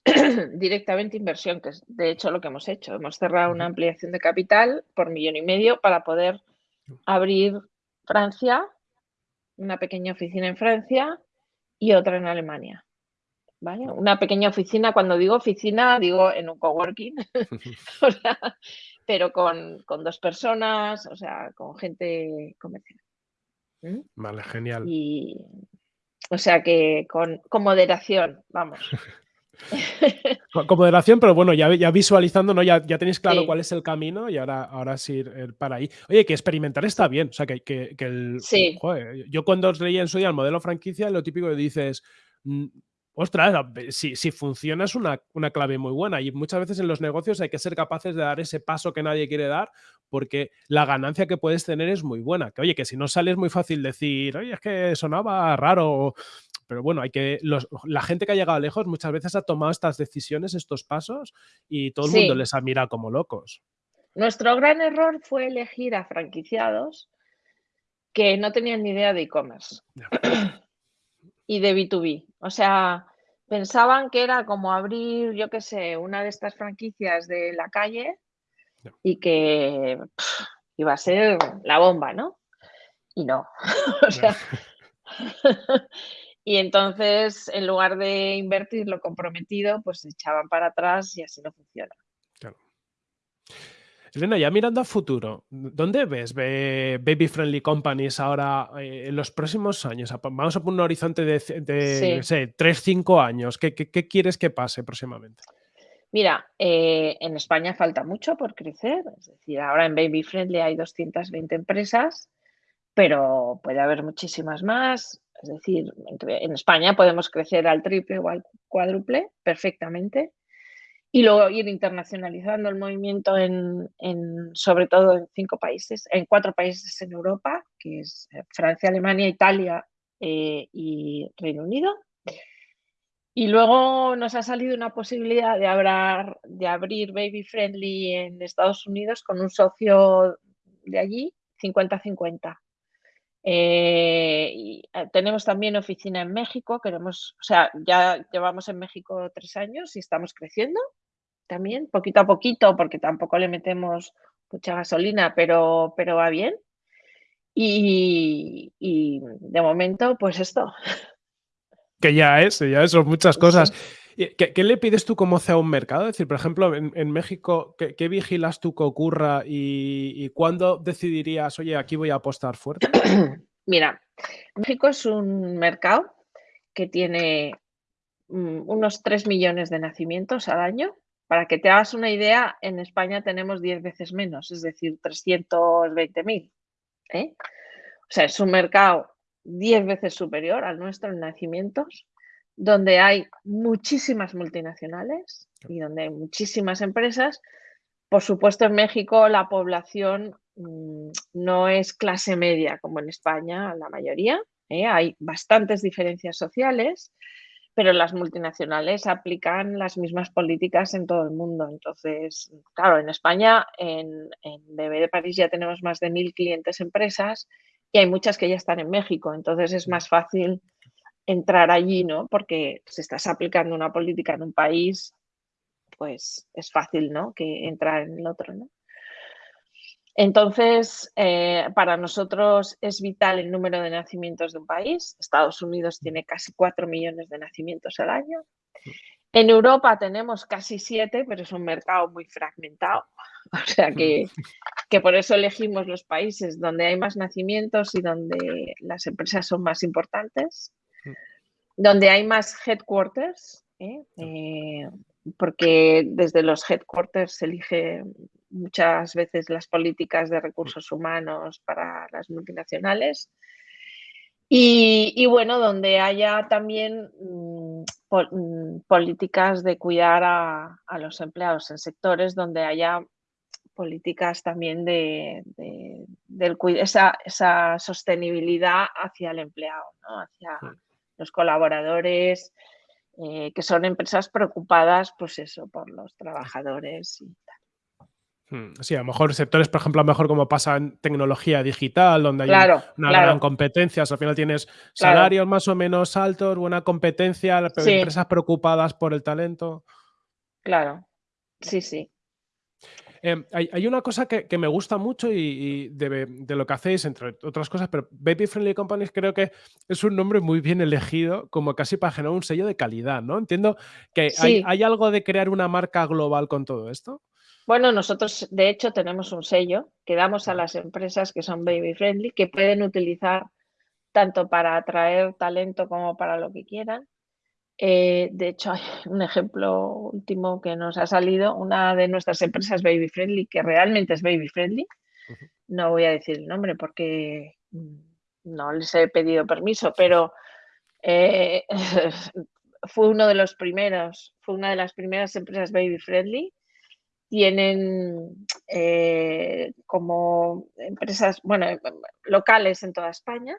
B: Directamente inversión, que es de hecho lo que hemos hecho. Hemos cerrado una ampliación de capital por millón y medio para poder abrir Francia, una pequeña oficina en Francia y otra en Alemania. Una pequeña oficina, cuando digo oficina, digo en un coworking, pero con, dos personas, o sea, con gente comercial.
A: ¿Mm? Vale, genial.
B: Y, o sea que con, moderación, vamos.
A: con, moderación, pero bueno, ya, ya visualizando, ¿no? Ya, ya tenéis claro cuál es el camino y ahora, ahora sí ir, para ahí. Oye, que experimentar está bien. O sea, que, que, el.
B: Sí.
A: yo cuando os leí en su día el modelo franquicia, lo típico que dices mm, ostras, si, si funciona es una, clave muy buena y muchas veces en los negocios hay que ser capaces de dar ese paso que nadie quiere dar porque la ganancia que puedes tener es muy buena. Que oye, que si no sale es muy fácil decir, oye, es que sonaba raro, pero bueno, hay que la gente que ha llegado lejos muchas veces ha tomado estas decisiones, estos pasos y todo el mundo les ha mirado como locos.
B: Nuestro gran error fue elegir a franquiciados que no tenían ni idea de e-commerce y de B2B. O sea, pensaban que era como abrir, yo qué sé, una de estas franquicias de la calle y que iba a ser la bomba, ¿no? Y no. o sea, y entonces, en lugar de invertir lo comprometido, pues se echaban para atrás y así no funciona.
A: Elena, ya mirando a futuro, ¿dónde ves baby friendly companies ahora eh, en los próximos años? Vamos a poner un horizonte de, de sé, 3, 5 años. ¿Qué, quieres que pase próximamente?
B: Mira, eh, en España falta mucho por crecer. Es decir, ahora en baby friendly hay 220 empresas, pero puede haber muchísimas más. Es decir, en España podemos crecer al triple o al cuádruple perfectamente y luego ir internacionalizando el movimiento en, sobre todo en cinco países, en cuatro países en Europa, que es eh, Francia, Alemania, Italia eh, y Reino Unido. Y luego nos ha salido una posibilidad de, de abrir Baby Friendly en Estados Unidos con un socio de allí, 50-50. Eh, y eh, tenemos también oficina en México, queremos, o sea, ya llevamos en México tres años y estamos creciendo también, poquito a poquito, porque tampoco le metemos mucha gasolina, pero, pero va bien. Y, de momento, pues esto.
A: Que ya es, ya son muchas cosas. ¿Qué, le pides tú como sea un mercado? Es decir, por ejemplo, en, México, ¿qué, vigilas tú que ocurra y, cuándo decidirías, oye, aquí voy a apostar fuerte?
B: Mira, México es un mercado que tiene mm, unos 3 millones de nacimientos al año. Para que te hagas una idea, en España tenemos 10 veces menos, es decir, 320.000. ¿eh? O sea, es un mercado 10 veces superior al nuestro en nacimientos donde hay muchísimas multinacionales y donde hay muchísimas empresas. Por supuesto, en México la población mm, no es clase media como en España, la mayoría. ¿eh? Hay bastantes diferencias sociales, pero las multinacionales aplican las mismas políticas en todo el mundo. Entonces, claro, en España, en, en BB de París ya tenemos más de mil clientes empresas y hay muchas que ya están en México. Entonces es más fácil entrar allí, ¿no? Porque si estás aplicando una política en un país, pues es fácil, ¿no? Que entrar en el otro, ¿no? Entonces, eh, para nosotros es vital el número de nacimientos de un país. Estados Unidos tiene casi 4 millones de nacimientos al año. En Europa tenemos casi 7, pero es un mercado muy fragmentado. O sea que, que por eso elegimos los países donde hay más nacimientos y donde las empresas son más importantes donde hay más headquarters, ¿eh? Eh, porque desde los headquarters se elige muchas veces las políticas de recursos humanos para las multinacionales. Y, bueno, donde haya también mm, mm, políticas de cuidar a, los empleados en sectores donde haya políticas también de, esa, esa, sostenibilidad hacia el empleado, ¿no? hacia, los colaboradores, eh, que son empresas preocupadas, pues eso, por los trabajadores y tal.
A: Hmm, sí, a lo mejor sectores, por ejemplo, a lo mejor como pasa en tecnología digital, donde hay una gran competencia, al final tienes salarios más o menos altos, buena competencia, empresas preocupadas por el talento.
B: Claro, sí, sí.
A: Em, hay, una cosa que, me gusta mucho y, de, lo que hacéis, entre otras cosas, pero Baby Friendly Companies creo que es un nombre muy bien elegido, como casi para generar un sello de calidad, ¿no? Entiendo que hay, algo de crear una marca global con todo esto.
B: Bueno, nosotros de hecho tenemos un sello que damos a las empresas que son baby friendly, que pueden utilizar tanto para atraer talento como para lo que quieran. Eh, de hecho, hay un ejemplo último que nos ha salido, una de nuestras empresas Baby Friendly, que realmente es Baby Friendly. No voy a decir el nombre porque mm, no les he pedido permiso, pero eh, fue uno de los primeros, fue una de las primeras empresas Baby Friendly. Tienen eh, como empresas, bueno, locales en toda España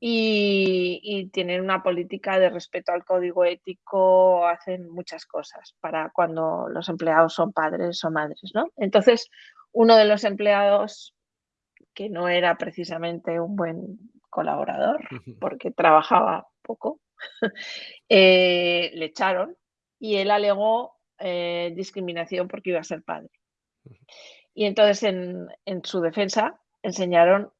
B: y, tienen una política de respeto al código ético, hacen muchas cosas para cuando los empleados son padres o madres, ¿no? Entonces, uno de los empleados que no era precisamente un buen colaborador, porque trabajaba poco, eh, le echaron y él alegó eh, discriminación porque iba a ser padre. Y entonces en, en su defensa enseñaron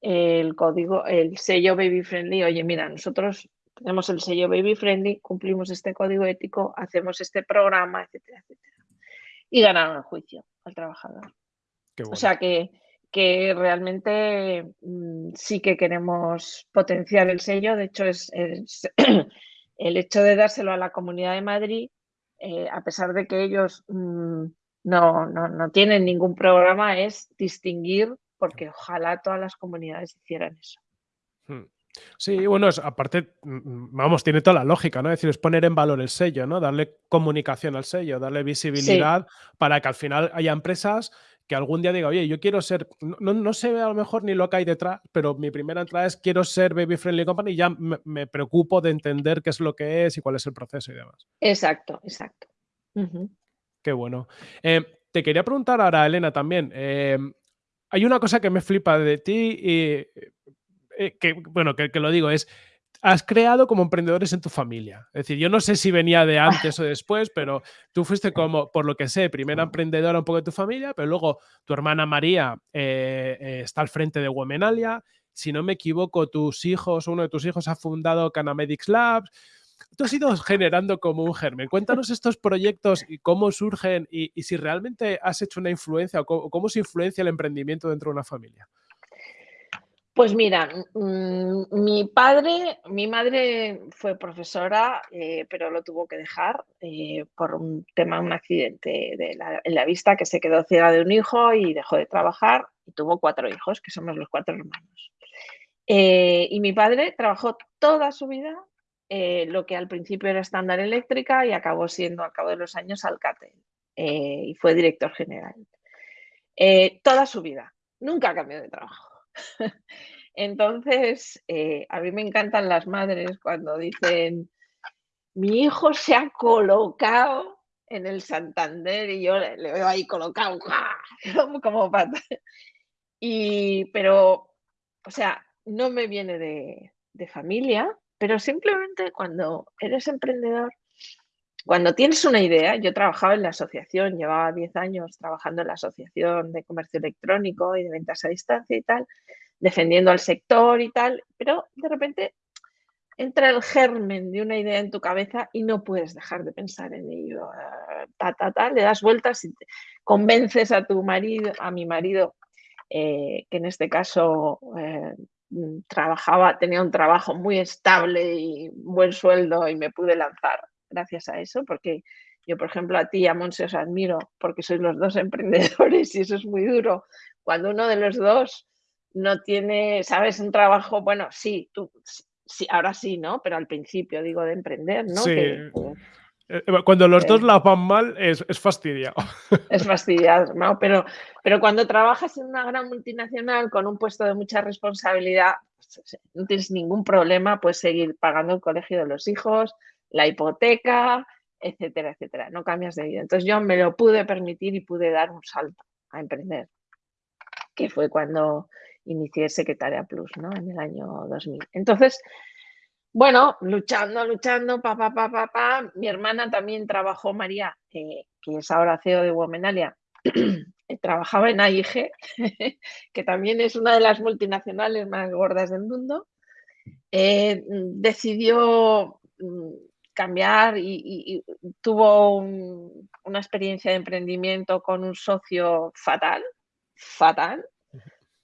B: el código, el sello Baby Friendly, oye, mira, nosotros tenemos el sello Baby Friendly, cumplimos este código ético, hacemos este programa, etcétera, etcétera. Y ganaron el juicio al trabajador. O sea que, que realmente mm, sí que queremos potenciar el sello. De hecho, es, el hecho de dárselo a la Comunidad de Madrid, eh, a pesar de que ellos mm, no, no, no tienen ningún programa, es distinguir porque ojalá todas las comunidades hicieran eso. Hmm.
A: Sí, bueno, aparte, vamos, tiene toda la lógica, ¿no? Es decir, es poner en valor el sello, ¿no? Darle comunicación al sello, darle visibilidad para que al final haya empresas que algún día diga, oye, yo quiero ser, no, no, sé a lo mejor ni lo que hay detrás, pero mi primera entrada es quiero ser Baby Friendly Company y ya me, preocupo de entender qué es lo que es y cuál es el proceso y demás.
B: Exacto, exacto.
A: Qué bueno. Eh, te quería preguntar ahora, Elena, también. Eh, hay una cosa que me flipa de ti y eh, que, bueno, que, lo digo, es has creado como emprendedores en tu familia. Es decir, yo no sé si venía de antes o después, pero tú fuiste como, por lo que sé, primera emprendedora un poco de tu familia, pero luego tu hermana María eh, eh, está al frente de Womenalia. Si no me equivoco, tus hijos, uno de tus hijos ha fundado Canamedics Labs. Tú has ido generando como un germen. Cuéntanos estos proyectos y cómo surgen y, si realmente has hecho una influencia o cómo se influencia el emprendimiento dentro de una familia.
B: Pues mira, mm, mi padre, mi madre fue profesora, eh, pero lo tuvo que dejar eh, por un tema, un accidente en la vista, que se quedó ciega de un hijo y dejó de trabajar y tuvo cuatro hijos, que somos los cuatro hermanos. Eh, y mi padre trabajó toda su vida lo que al principio era estándar eléctrica y acabó siendo al cabo de los años Alcatel y fue director general. toda su vida, nunca cambió de trabajo. Entonces, eh, a mí me encantan las madres cuando dicen, mi hijo se ha colocado en el Santander y yo le, veo ahí colocado, como, pata. Y, pero, o sea, no me viene de familia, pero simplemente cuando eres emprendedor, cuando tienes una idea, yo trabajaba en la asociación, llevaba 10 años trabajando en la asociación de comercio electrónico y de ventas a distancia y tal, defendiendo al sector y tal, pero de repente entra el germen de una idea en tu cabeza y no puedes dejar de pensar en ello. Ah, ta, ta, ta, le das vueltas y convences a tu marido, a mi marido, eh, que en este caso eh, trabajaba, tenía un trabajo muy estable y buen sueldo y me pude lanzar gracias a eso, porque yo, por ejemplo, a ti y a Monse os admiro porque sois los dos emprendedores y eso es muy duro. Cuando uno de los dos no tiene, sabes, un trabajo, bueno, sí, tú, sí, ahora sí, ¿no? Pero al principio, digo, de emprender, ¿no?
A: Sí. Cuando los dos la van mal es, es fastidiado.
B: Es fastidiado, ¿no? Pero, pero cuando trabajas en una gran multinacional con un puesto de mucha responsabilidad, pues, no tienes ningún problema, puedes seguir pagando el colegio de los hijos, la hipoteca, etcétera, etcétera. No cambias de vida. Entonces yo me lo pude permitir y pude dar un salto a emprender, que fue cuando inicié Secretaria Plus, ¿no? En el año 2000. Entonces, bueno, luchando, luchando, pa, pa, pa, pa, pa. Mi hermana también trabajó, María, que es ahora CEO de Womenalia, trabajaba en AIG, que también es una de las multinacionales más gordas del mundo. Eh, decidió mm, cambiar y, tuvo una experiencia de emprendimiento con un socio fatal, fatal,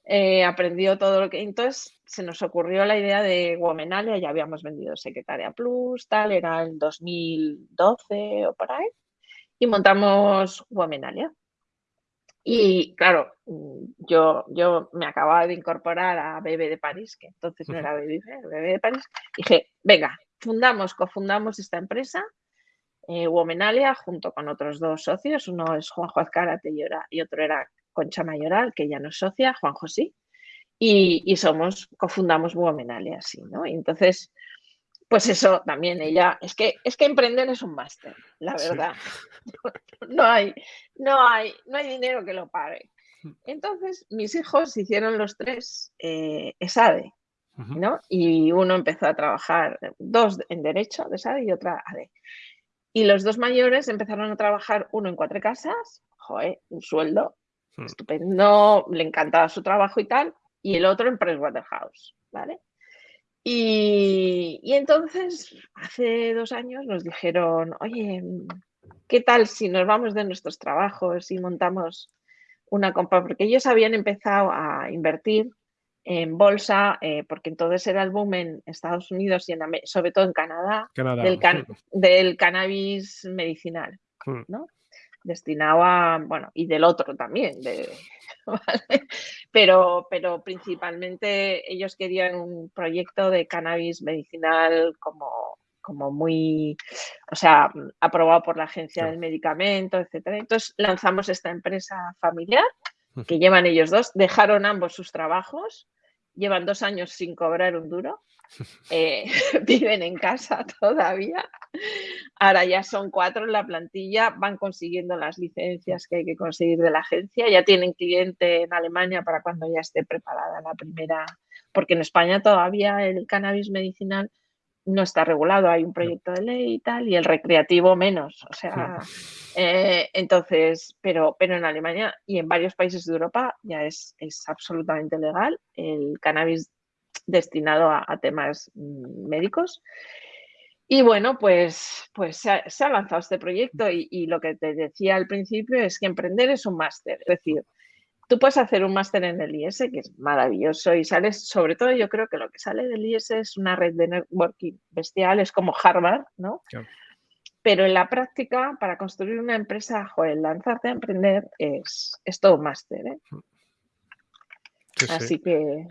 B: eh, aprendió todo lo que... Entonces se nos ocurrió la idea de Womenalia, ya habíamos vendido Secretaria Plus, tal, era el 2012 o por ahí, y montamos Womenalia. Y claro, yo, yo me acababa de incorporar a Bebe de París, que entonces no era Bebe, Bebe de París, y dije, venga, fundamos, cofundamos esta empresa, eh, Womenalia, junto con otros dos socios, uno es Juanjo Azcárate y otro era Concha Mayoral, que ya no es socia, Juan José, y, somos, cofundamos Womenalia, así, ¿no? Y entonces, pues eso también ella, es que, es que emprender es un máster, la verdad. No, hay, no, hay, no hay dinero que lo pague. Entonces, mis hijos hicieron los tres eh, ESADE, ¿no? Y uno empezó a trabajar, dos en Derecho de ESADE y otra ADE. Y los dos mayores empezaron a trabajar, uno en cuatro casas, joder, un sueldo Hmm. estupendo, le encantaba su trabajo y tal, y el otro en Pricewaterhouse, ¿vale? Y, y entonces, hace dos años nos dijeron, oye, ¿qué tal si nos vamos de nuestros trabajos y montamos una compra? Porque ellos habían empezado a invertir en bolsa, eh, porque entonces era el boom en Estados Unidos y en, sobre todo en Canadá, del, del, cannabis medicinal, hmm. ¿no? Destinado a, bueno, y del otro también, pero, pero principalmente ellos querían un proyecto de cannabis medicinal como, como muy, o sea, aprobado por la agencia del medicamento, etcétera. Entonces lanzamos esta empresa familiar que llevan ellos dos, dejaron ambos sus trabajos, llevan dos años sin cobrar un duro eh, viven en casa todavía. Ahora ya son cuatro en la plantilla, van consiguiendo las licencias que hay que conseguir de la agencia, ya tienen cliente en Alemania para cuando ya esté preparada la primera porque en España todavía el cannabis medicinal no está regulado, hay un proyecto de ley y tal, y el recreativo menos. O sea, eh, entonces, pero, pero en Alemania y en varios países de Europa ya es, es absolutamente legal el cannabis destinado a, temas mm, médicos. Y bueno, pues, pues se ha, lanzado este proyecto y, y, lo que te decía al principio es que emprender es un máster. Es decir, tú puedes hacer un máster en el IS, que es maravilloso, y sales, sobre todo yo creo que lo que sale del IS es una red de networking bestial, es como Harvard, ¿no? Pero en la práctica, para construir una empresa, joder, lanzarte a emprender es, es todo un máster, ¿eh? Así que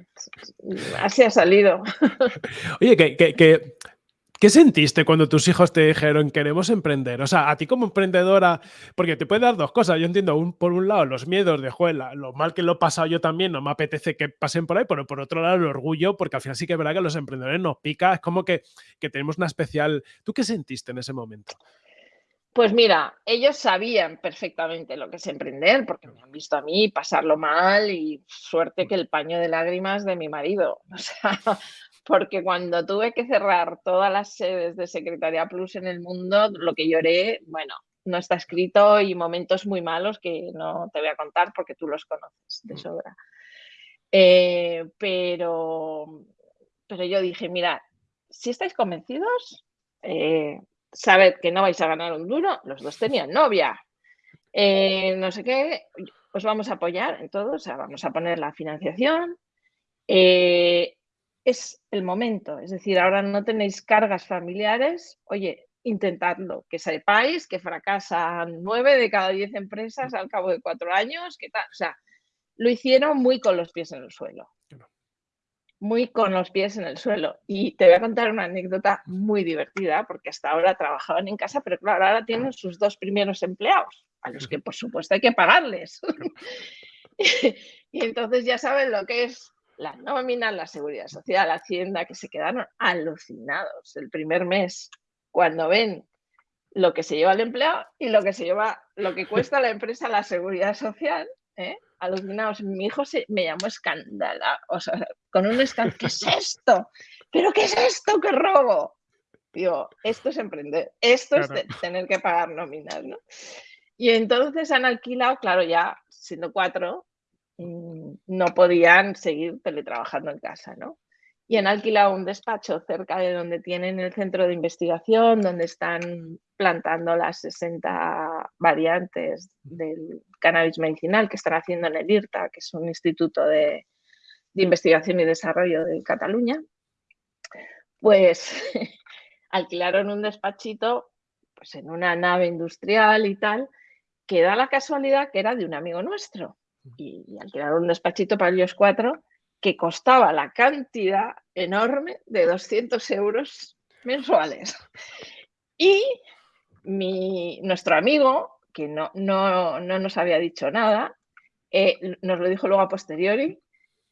B: así ha salido.
A: Oye, que, que ¿Qué sentiste cuando tus hijos te dijeron queremos emprender? O sea, a ti como emprendedora, porque te puede dar dos cosas. Yo entiendo, por un lado, los miedos de, juela, lo mal que lo he pasado yo también, no me apetece que pasen por ahí, pero por otro lado, el orgullo, porque al final sí que es verdad que los emprendedores nos pica, es como que, que tenemos una especial. ¿Tú qué sentiste en ese momento?
B: Pues mira, ellos sabían perfectamente lo que es emprender, porque me han visto a mí pasarlo mal y suerte que el paño de lágrimas de mi marido. O sea, porque cuando tuve que cerrar todas las sedes de Secretaría Plus en el mundo, lo que lloré, bueno, no está escrito y momentos muy malos que no te voy a contar porque tú los conoces de mm. sobra. Eh, pero, pero yo dije, mira, si estáis convencidos, eh, sabed que no vais a ganar un duro, los dos tenían novia, eh, no sé qué, os vamos a apoyar en todo, o sea, vamos a poner la financiación es el momento. Es decir, ahora no tenéis cargas familiares, oye, intentadlo, que sepáis que fracasan nueve de cada diez empresas al cabo de cuatro años, que tal, o sea, lo hicieron muy con los pies en el suelo. Muy con los pies en el suelo. Y te voy a contar una anécdota muy divertida, porque hasta ahora trabajaban en casa, pero claro, ahora tienen sus dos primeros empleados, a los que por supuesto hay que pagarles. y entonces ya saben lo que es la nómina, la seguridad social, la hacienda, que se quedaron alucinados el primer mes cuando ven lo que se lleva el empleado y lo que se lleva, lo que cuesta la empresa la seguridad social, ¿eh? alucinados. Mi hijo se, me llamó escándalo, o sea, con un escándalo, ¿qué es esto? ¿Pero qué es esto? ¡Qué robo! Digo, esto es emprender, esto es tener que pagar nóminas, ¿no? Y entonces han alquilado, claro, ya siendo cuatro, Mm, no podían seguir teletrabajando en casa, ¿no? Y han alquilado un despacho cerca de donde tienen el centro de investigación, donde están plantando las 60 variantes del cannabis medicinal que están haciendo en el IRTA, que es un instituto de, investigación y desarrollo de Cataluña. Pues alquilaron un despachito pues en una nave industrial y tal, que da la casualidad que era de un amigo nuestro y, alquilar un despachito para ellos cuatro que costaba la cantidad enorme de 200 euros mensuales. Y mi, nuestro amigo, que no, no, no, nos había dicho nada, eh, nos lo dijo luego a posteriori,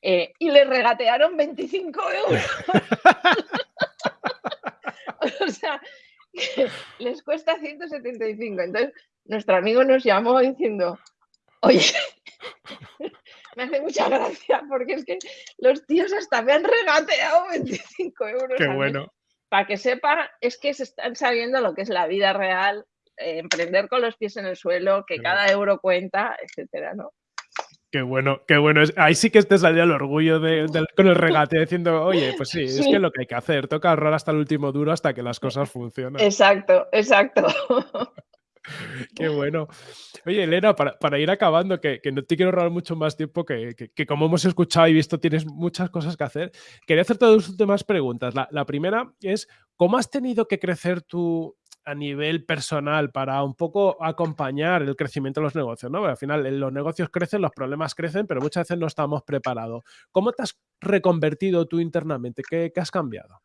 B: eh, y le regatearon 25 euros. o sea, les cuesta 175. Entonces, nuestro amigo nos llamó diciendo, oye, me hace mucha gracia porque es que los tíos hasta me han regateado 25 euros.
A: Qué bueno.
B: Para que sepan, es que se están sabiendo lo que es la vida real, eh, emprender con los pies en el suelo, que cada euro cuenta, etcétera, ¿no?
A: Qué bueno, qué bueno. Ahí sí que te salió el orgullo con el regate diciendo, oye, pues sí, es que es lo que hay que hacer. Toca ahorrar hasta el último duro hasta que las cosas funcionen.
B: Exacto, exacto.
A: Qué bueno. Oye, Elena, para, ir acabando, que, no te quiero robar mucho más tiempo, que, como hemos escuchado y visto tienes muchas cosas que hacer, quería hacerte dos últimas preguntas. La, primera es, ¿cómo has tenido que crecer tú a nivel personal para un poco acompañar el crecimiento de los negocios? ¿no? al final los negocios crecen, los problemas crecen, pero muchas veces no estamos preparados. ¿Cómo te has reconvertido tú internamente? qué has cambiado?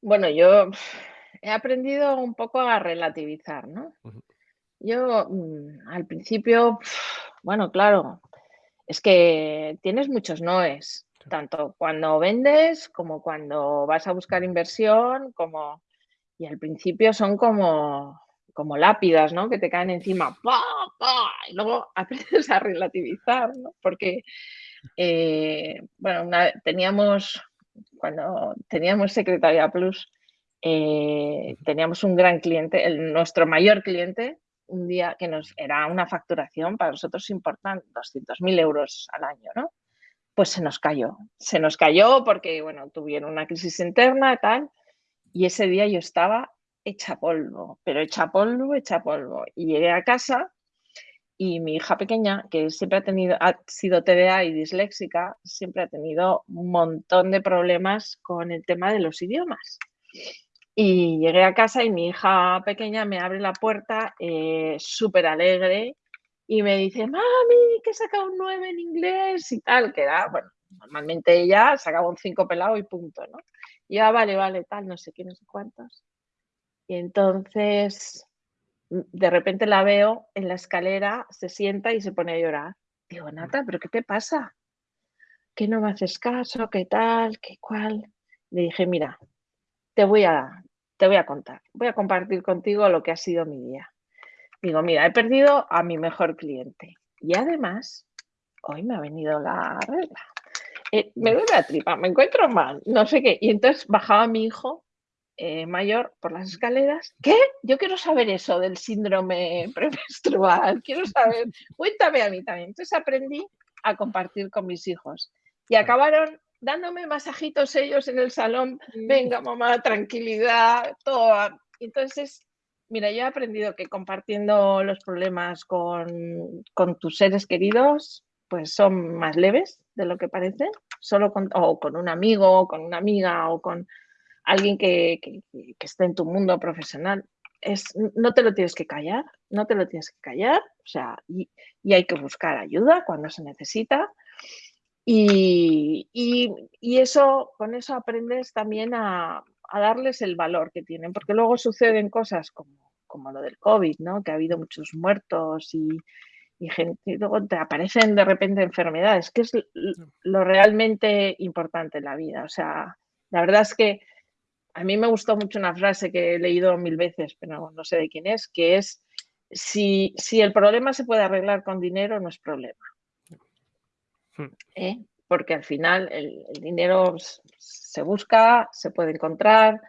B: Bueno, yo he aprendido un poco a relativizar, ¿no? Yo mm, al principio, bueno, claro, es que tienes muchos noes, tanto cuando vendes como cuando vas a buscar inversión, como y al principio son como como lápidas, ¿no? Que te caen encima, ¡pa, pa! y luego aprendes a relativizar, ¿no? Porque eh, bueno, teníamos, cuando teníamos Secretaria Plus, eh, teníamos un gran cliente, el, nuestro mayor cliente, un día que nos era una facturación para nosotros importante, 200.000 euros al año, ¿no? Pues se nos cayó. Se nos cayó porque, bueno, tuvieron una crisis interna y tal. Y ese día yo estaba hecha polvo, pero hecha polvo, hecha polvo. Y llegué a casa y mi hija pequeña, que siempre ha tenido, ha sido TDA y disléxica, siempre ha tenido un montón de problemas con el tema de los idiomas. Y llegué a casa y mi hija pequeña me abre la puerta eh, súper alegre y me dice, mami, que he sacado un 9 en inglés y tal, que era, bueno, normalmente ella sacaba un 5 pelado y punto, ¿no? Y ya, vale, vale, tal, no sé qué, no sé cuántos. Y entonces, mm, de repente la veo en la escalera, se sienta y se pone a llorar. Digo, Nata, ¿pero qué te pasa? ¿Que no me haces caso? ¿Qué tal? ¿Qué cual? Le dije, mira, te voy a, te voy a contar, voy a compartir contigo lo que ha sido mi día. Digo, mira, he perdido a mi mejor cliente y además hoy me ha venido la regla. Eh, me duele la tripa, me encuentro mal, no sé qué. Y entonces bajaba mi hijo eh, mayor por las escaleras. ¿Qué? Yo quiero saber eso del síndrome premenstrual. Quiero saber. Cuéntame a mí también. Entonces aprendí a compartir con mis hijos y acabaron dándome masajitos ellos en el salón. Mm. Venga, mamá, tranquilidad, todo. Entonces, mira, yo he aprendido que compartiendo los problemas con, con tus seres queridos, pues son más leves de lo que parecen, solo con, o con un amigo, o con una amiga, o con alguien que, que, esté en tu mundo profesional, es, no te lo tienes que callar, no te lo tienes que callar, o sea, y, hay que buscar ayuda cuando se necesita. Y, y, eso, con eso aprendes también a, a, darles el valor que tienen, porque luego suceden cosas como, como lo del COVID, ¿no? que ha habido muchos muertos y, y, gente, y luego te aparecen de repente enfermedades, que es lo realmente importante en la vida. O sea, la verdad es que a mí me gustó mucho una frase que he leído mil veces, pero no sé de quién es, que es, si, si el problema se puede arreglar con dinero, no es problema. Hmm. ¿Eh? Porque al final el, dinero se busca, se puede encontrar.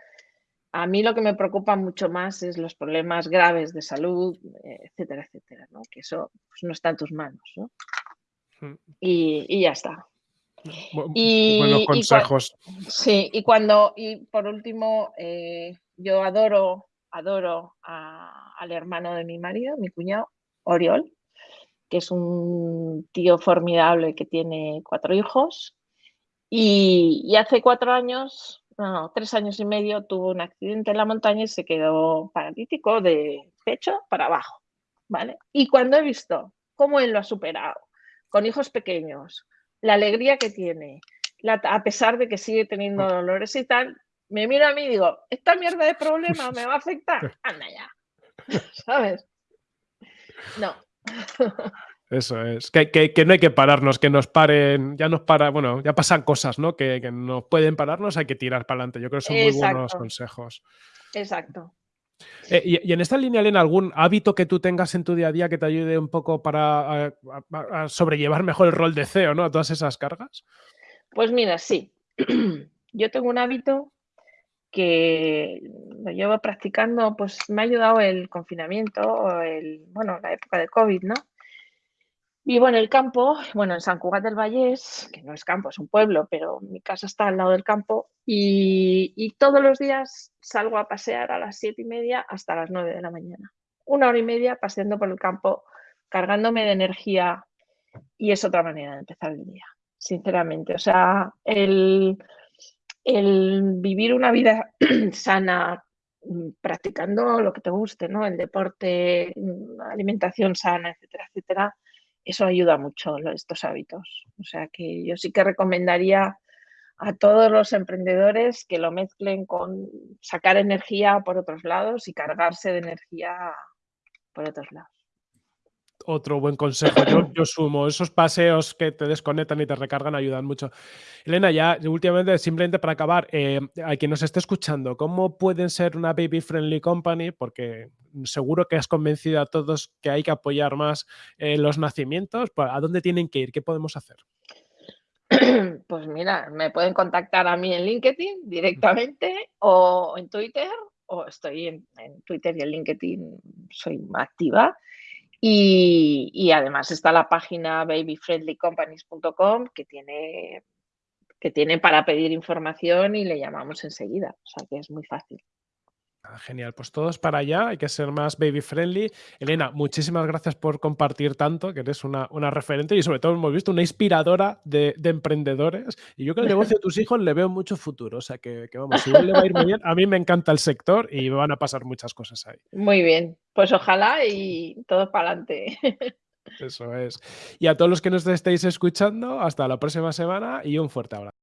B: A mí lo que me preocupa mucho más es los problemas graves de salud, etcétera, etcétera, ¿no? que eso pues, no está en tus manos. ¿no? Hmm. y ya está.
A: Y, buenos consejos.
B: sí, y cuando, y por último, eh, yo adoro, adoro al hermano de mi marido, mi cuñado, Oriol, que es un tío formidable que tiene cuatro hijos. Y, hace cuatro años, no, tres años y medio, tuvo un accidente en la montaña y se quedó paralítico de pecho para abajo. ¿vale? Y cuando he visto cómo él lo ha superado, con hijos pequeños, la alegría que tiene, a pesar de que sigue teniendo dolores y tal, me mira a mí y digo, esta mierda de problema me va a afectar, anda ya, ¿sabes? No.
A: Eso es, que, no hay que pararnos, que nos paren, ya nos para, bueno, ya pasan cosas, ¿no? Que, que nos pueden pararnos, hay que tirar para adelante. Yo creo que son muy buenos consejos.
B: Exacto.
A: Eh, y, en esta línea, Elena, ¿algún hábito que tú tengas en tu día a día que te ayude un poco para a, sobrellevar mejor el rol de CEO, ¿no? A todas esas cargas.
B: Pues mira, sí. Yo tengo un hábito que lo llevo practicando, pues me ha ayudado el confinamiento, el, bueno, la época de COVID, ¿no? Vivo en el campo, bueno, en San Cugat del Vallés, que no es campo, es un pueblo, pero mi casa está al lado del campo y, todos los días salgo a pasear a las siete y media hasta las nueve de la mañana. Una hora y media paseando por el campo, cargándome de energía y es otra manera de empezar el día, sinceramente. O sea, el, el vivir una vida sana, mm, practicando lo que te guste, ¿no? El deporte, mm, alimentación sana, etcétera, etcétera eso ayuda mucho estos hábitos. O sea que yo sí que recomendaría a todos los emprendedores que lo mezclen con sacar energía por otros lados y cargarse de energía por otros lados
A: otro buen consejo. Yo, sumo, esos paseos que te desconectan y te recargan ayudan mucho. Elena, ya últimamente, simplemente para acabar, eh, a quien nos esté escuchando, ¿cómo pueden ser una baby friendly company? Porque seguro que has convencido a todos que hay que apoyar más eh, los nacimientos. ¿A dónde tienen que ir? ¿Qué podemos hacer?
B: Pues mira, me pueden contactar a mí en LinkedIn directamente o en Twitter, o estoy en, en Twitter y en LinkedIn soy activa. Y, y, además está la página babyfriendlycompanies.com que tiene, que tiene para pedir información y le llamamos enseguida. O sea que es muy fácil.
A: Ah, genial, pues todos para allá, hay que ser más baby friendly. Elena, muchísimas gracias por compartir tanto, que eres una, una referente y sobre todo hemos visto una inspiradora de, de, emprendedores. Y yo que el negocio de tus hijos le veo mucho futuro, o sea que, que vamos, si le va a ir muy bien, a mí me encanta el sector y van a pasar muchas cosas ahí.
B: Muy bien, pues ojalá y todo para adelante.
A: Eso es. Y a todos los que nos estéis escuchando, hasta la próxima semana y un fuerte abrazo.